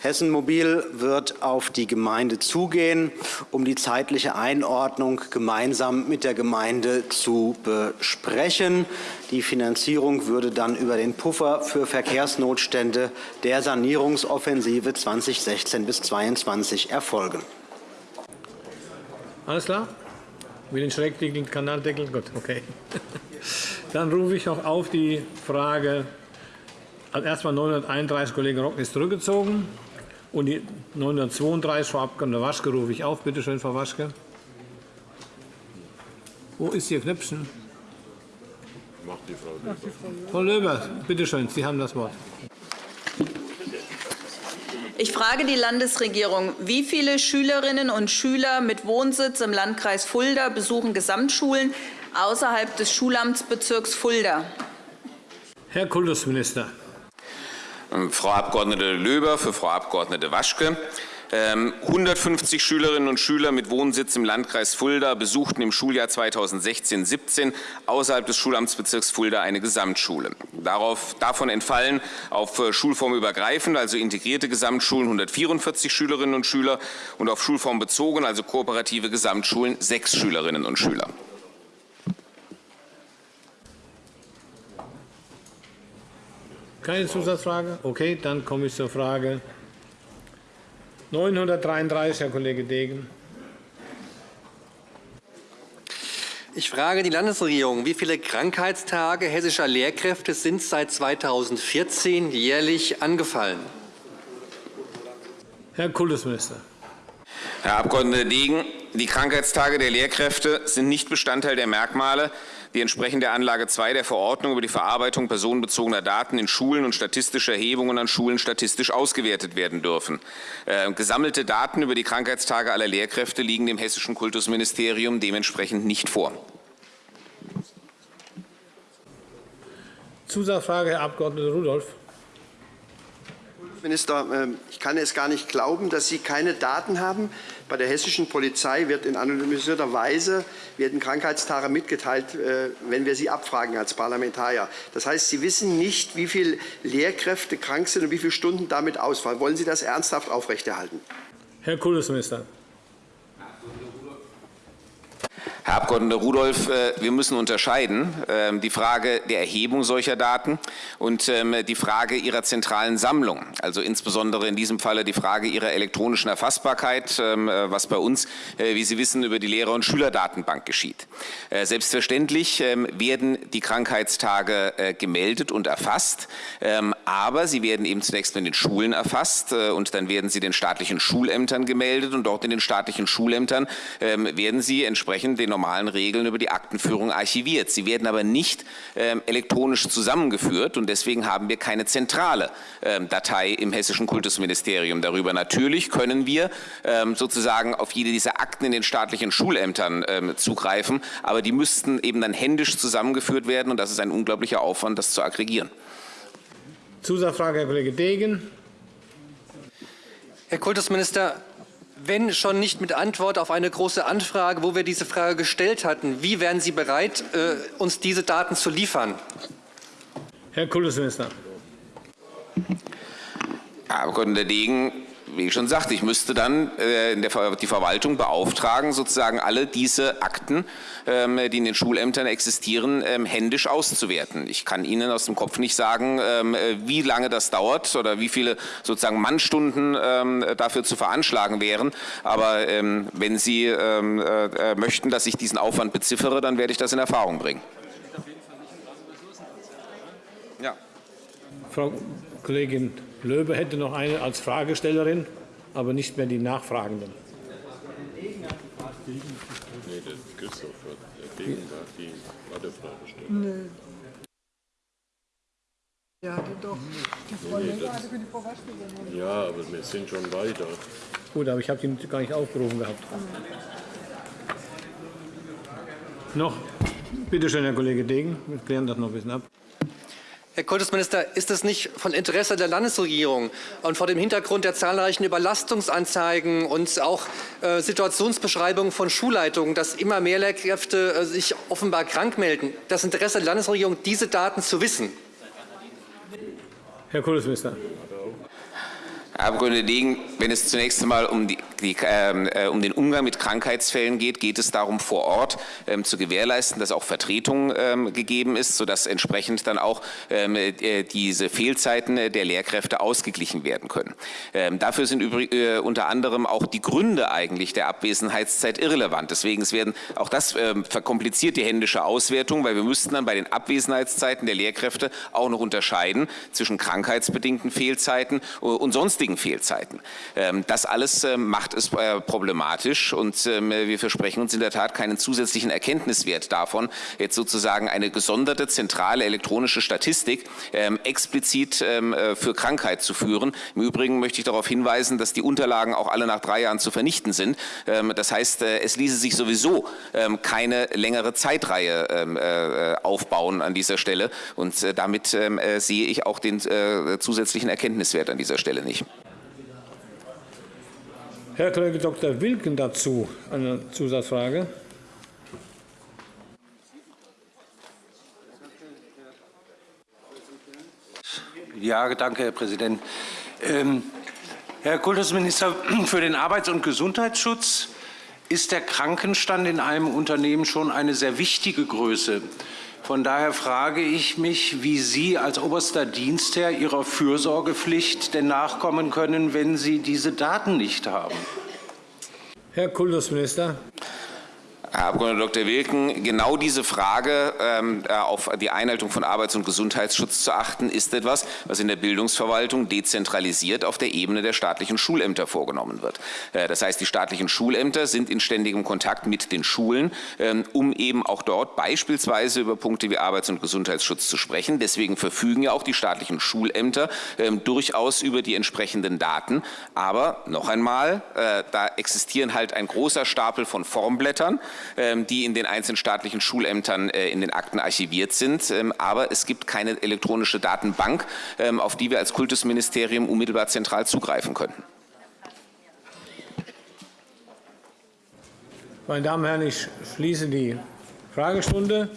Hessen Mobil wird auf die Gemeinde zugehen, um die zeitliche Einordnung gemeinsam mit der Gemeinde zu besprechen. Die Finanzierung würde dann über den Puffer für Verkehrsnotstände der Sanierungsoffensive 2016 bis 2022 erfolgen. Alles klar? Mit den schrägliegenden Kanaldeckel? Gut, okay. Dann rufe ich noch auf die Frage. Erstmal 931, Kollege Rock ist zurückgezogen. Und die 932, Frau Abg. Waschke, rufe ich auf. Bitte schön, Frau Waschke. Wo ist Ihr Knöpfchen? Macht die Frau Löber. Frau Löber, bitte schön, Sie haben das Wort. Ich frage die Landesregierung, wie viele Schülerinnen und Schüler mit Wohnsitz im Landkreis Fulda besuchen Gesamtschulen außerhalb des Schulamtsbezirks Fulda? Herr Kultusminister. Frau Abg. Löber für Frau Abg. Waschke. 150 ähm, Schülerinnen und Schüler mit Wohnsitz im Landkreis Fulda besuchten im Schuljahr 2016-17 außerhalb des Schulamtsbezirks Fulda eine Gesamtschule. Darauf, davon entfallen auf äh, schulformübergreifend, also integrierte Gesamtschulen 144 Schülerinnen und Schüler und auf Schulform bezogen, also kooperative Gesamtschulen sechs Schülerinnen und Schüler. Keine Zusatzfrage? Okay, dann komme ich zur Frage 933, Herr Kollege Degen. Ich frage die Landesregierung, wie viele Krankheitstage hessischer Lehrkräfte sind seit 2014 jährlich angefallen? Herr Kultusminister. Herr Abg. Degen, die Krankheitstage der Lehrkräfte sind nicht Bestandteil der Merkmale, die entsprechend der Anlage 2 der Verordnung über die Verarbeitung personenbezogener Daten in Schulen und statistische Erhebungen an Schulen statistisch ausgewertet werden dürfen. Äh, gesammelte Daten über die Krankheitstage aller Lehrkräfte liegen dem Hessischen Kultusministerium dementsprechend nicht vor. Zusatzfrage, Herr Abg. Rudolph. Minister, ähm, ich kann es gar nicht glauben, dass Sie keine Daten haben. Bei der hessischen Polizei wird in anonymisierter Weise werden Krankheitstage mitgeteilt, äh, wenn wir sie abfragen als Parlamentarier. Das heißt, Sie wissen nicht, wie viele Lehrkräfte krank sind und wie viele Stunden damit ausfallen. Wollen Sie das ernsthaft aufrechterhalten? Herr Kultusminister. Herr Abg. Rudolph, äh, wir müssen unterscheiden ähm, die Frage der Erhebung solcher Daten und ähm, die Frage ihrer zentralen Sammlung, also insbesondere in diesem Falle die Frage ihrer elektronischen Erfassbarkeit, ähm, äh, was bei uns, äh, wie Sie wissen, über die Lehrer- und Schülerdatenbank geschieht. Selbstverständlich werden die Krankheitstage gemeldet und erfasst, aber sie werden eben zunächst in den Schulen erfasst und dann werden sie den staatlichen Schulämtern gemeldet und dort in den staatlichen Schulämtern werden sie entsprechend den normalen Regeln über die Aktenführung archiviert. Sie werden aber nicht ähm, elektronisch zusammengeführt und deswegen haben wir keine zentrale ähm, Datei im Hessischen Kultusministerium darüber. Natürlich können wir ähm, sozusagen auf jede dieser Akten in den staatlichen Schulämtern ähm, zugreifen, aber die müssten eben dann händisch zusammengeführt werden und das ist ein unglaublicher Aufwand, das zu aggregieren. Zusatzfrage, Herr Kollege Degen. Herr Kultusminister, wenn schon nicht mit Antwort auf eine Große Anfrage, wo wir diese Frage gestellt hatten, wie wären Sie bereit, äh, uns diese Daten zu liefern? Herr Kultusminister. Herr Abg. Degen, wie ich schon sagte, ich müsste dann äh, die Verwaltung beauftragen, sozusagen alle diese Akten, ähm, die in den Schulämtern existieren, ähm, händisch auszuwerten. Ich kann Ihnen aus dem Kopf nicht sagen, ähm, äh, wie lange das dauert oder wie viele sozusagen Mannstunden dafür zu veranschlagen wären. Aber wenn Sie äh, möchten, dass ich diesen Aufwand beziffere, dann werde ich das in Erfahrung bringen. Ja. Frau Kollegin Löbe hätte noch eine als Fragestellerin, aber nicht mehr die Nachfragenden. Nee, der Christoph hat, hat die Wartefrage gestellt. Nee. Ja, doch. Die nee, das, die Ja, aber wir sind schon weiter. Gut, aber ich habe ihn gar nicht aufgerufen gehabt. Noch? Bitte schön, Herr Kollege Degen. Wir klären das noch ein bisschen ab. Herr Kultusminister, ist es nicht von Interesse der Landesregierung und vor dem Hintergrund der zahlreichen Überlastungsanzeigen und auch äh, Situationsbeschreibungen von Schulleitungen, dass immer mehr Lehrkräfte äh, sich offenbar krank melden, das Interesse der Landesregierung, diese Daten zu wissen? Herr Kultusminister. Herr Abg. Degen, wenn es zunächst einmal um, die, die, ähm, äh, um, den Umgang mit Krankheitsfällen geht, geht es darum, vor Ort ähm, zu gewährleisten, dass auch Vertretung ähm, gegeben ist, sodass entsprechend dann auch ähm, äh, diese Fehlzeiten der Lehrkräfte ausgeglichen werden können. Ähm, dafür sind äh, unter anderem auch die Gründe eigentlich der Abwesenheitszeit irrelevant. Deswegen es werden auch das ähm, verkompliziert die händische Auswertung, weil wir müssten dann bei den Abwesenheitszeiten der Lehrkräfte auch noch unterscheiden zwischen krankheitsbedingten Fehlzeiten und sonstigen sonstigen Fehlzeiten. Ähm, das alles ähm, macht es äh, problematisch und ähm, wir versprechen uns in der Tat keinen zusätzlichen Erkenntniswert davon, jetzt sozusagen eine gesonderte zentrale elektronische Statistik explizit äh, für Krankheit zu führen. Im Übrigen möchte ich darauf hinweisen, dass die Unterlagen auch alle nach drei Jahren zu vernichten sind. Das heißt, äh, es ließe sich sowieso keine längere Zeitreihe aufbauen an dieser Stelle und damit sehe ich auch den zusätzlichen Erkenntniswert an dieser Stelle nicht. Herr Kollege Dr. Wilken dazu eine Zusatzfrage. Ja, danke, Herr Präsident. Ähm, Herr Kultusminister, für den Arbeits- und Gesundheitsschutz ist der Krankenstand in einem Unternehmen schon eine sehr wichtige Größe. Von daher frage ich mich, wie Sie als oberster Dienstherr Ihrer Fürsorgepflicht denn nachkommen können, wenn Sie diese Daten nicht haben. Herr Kultusminister. Herr Abg. Dr. Wilken, genau diese Frage ähm, äh, auf die Einhaltung von Arbeits- und Gesundheitsschutz zu achten, ist etwas, was in der Bildungsverwaltung dezentralisiert auf der Ebene der staatlichen Schulämter vorgenommen wird. Äh, das heißt, die staatlichen Schulämter sind in ständigem Kontakt mit den Schulen, ähm, um eben auch dort beispielsweise über Punkte wie Arbeits- und Gesundheitsschutz zu sprechen. Deswegen verfügen ja auch die staatlichen Schulämter ähm, durchaus über die entsprechenden Daten. Aber noch einmal, äh, da existieren halt ein großer Stapel von Formblättern. Ähm, die in den einzelnen staatlichen Schulämtern äh, in den Akten archiviert sind. Ähm, aber es gibt keine elektronische Datenbank, ähm, auf die wir als Kultusministerium unmittelbar zentral zugreifen könnten. Meine Damen und Herren, ich schließe die Fragestunde.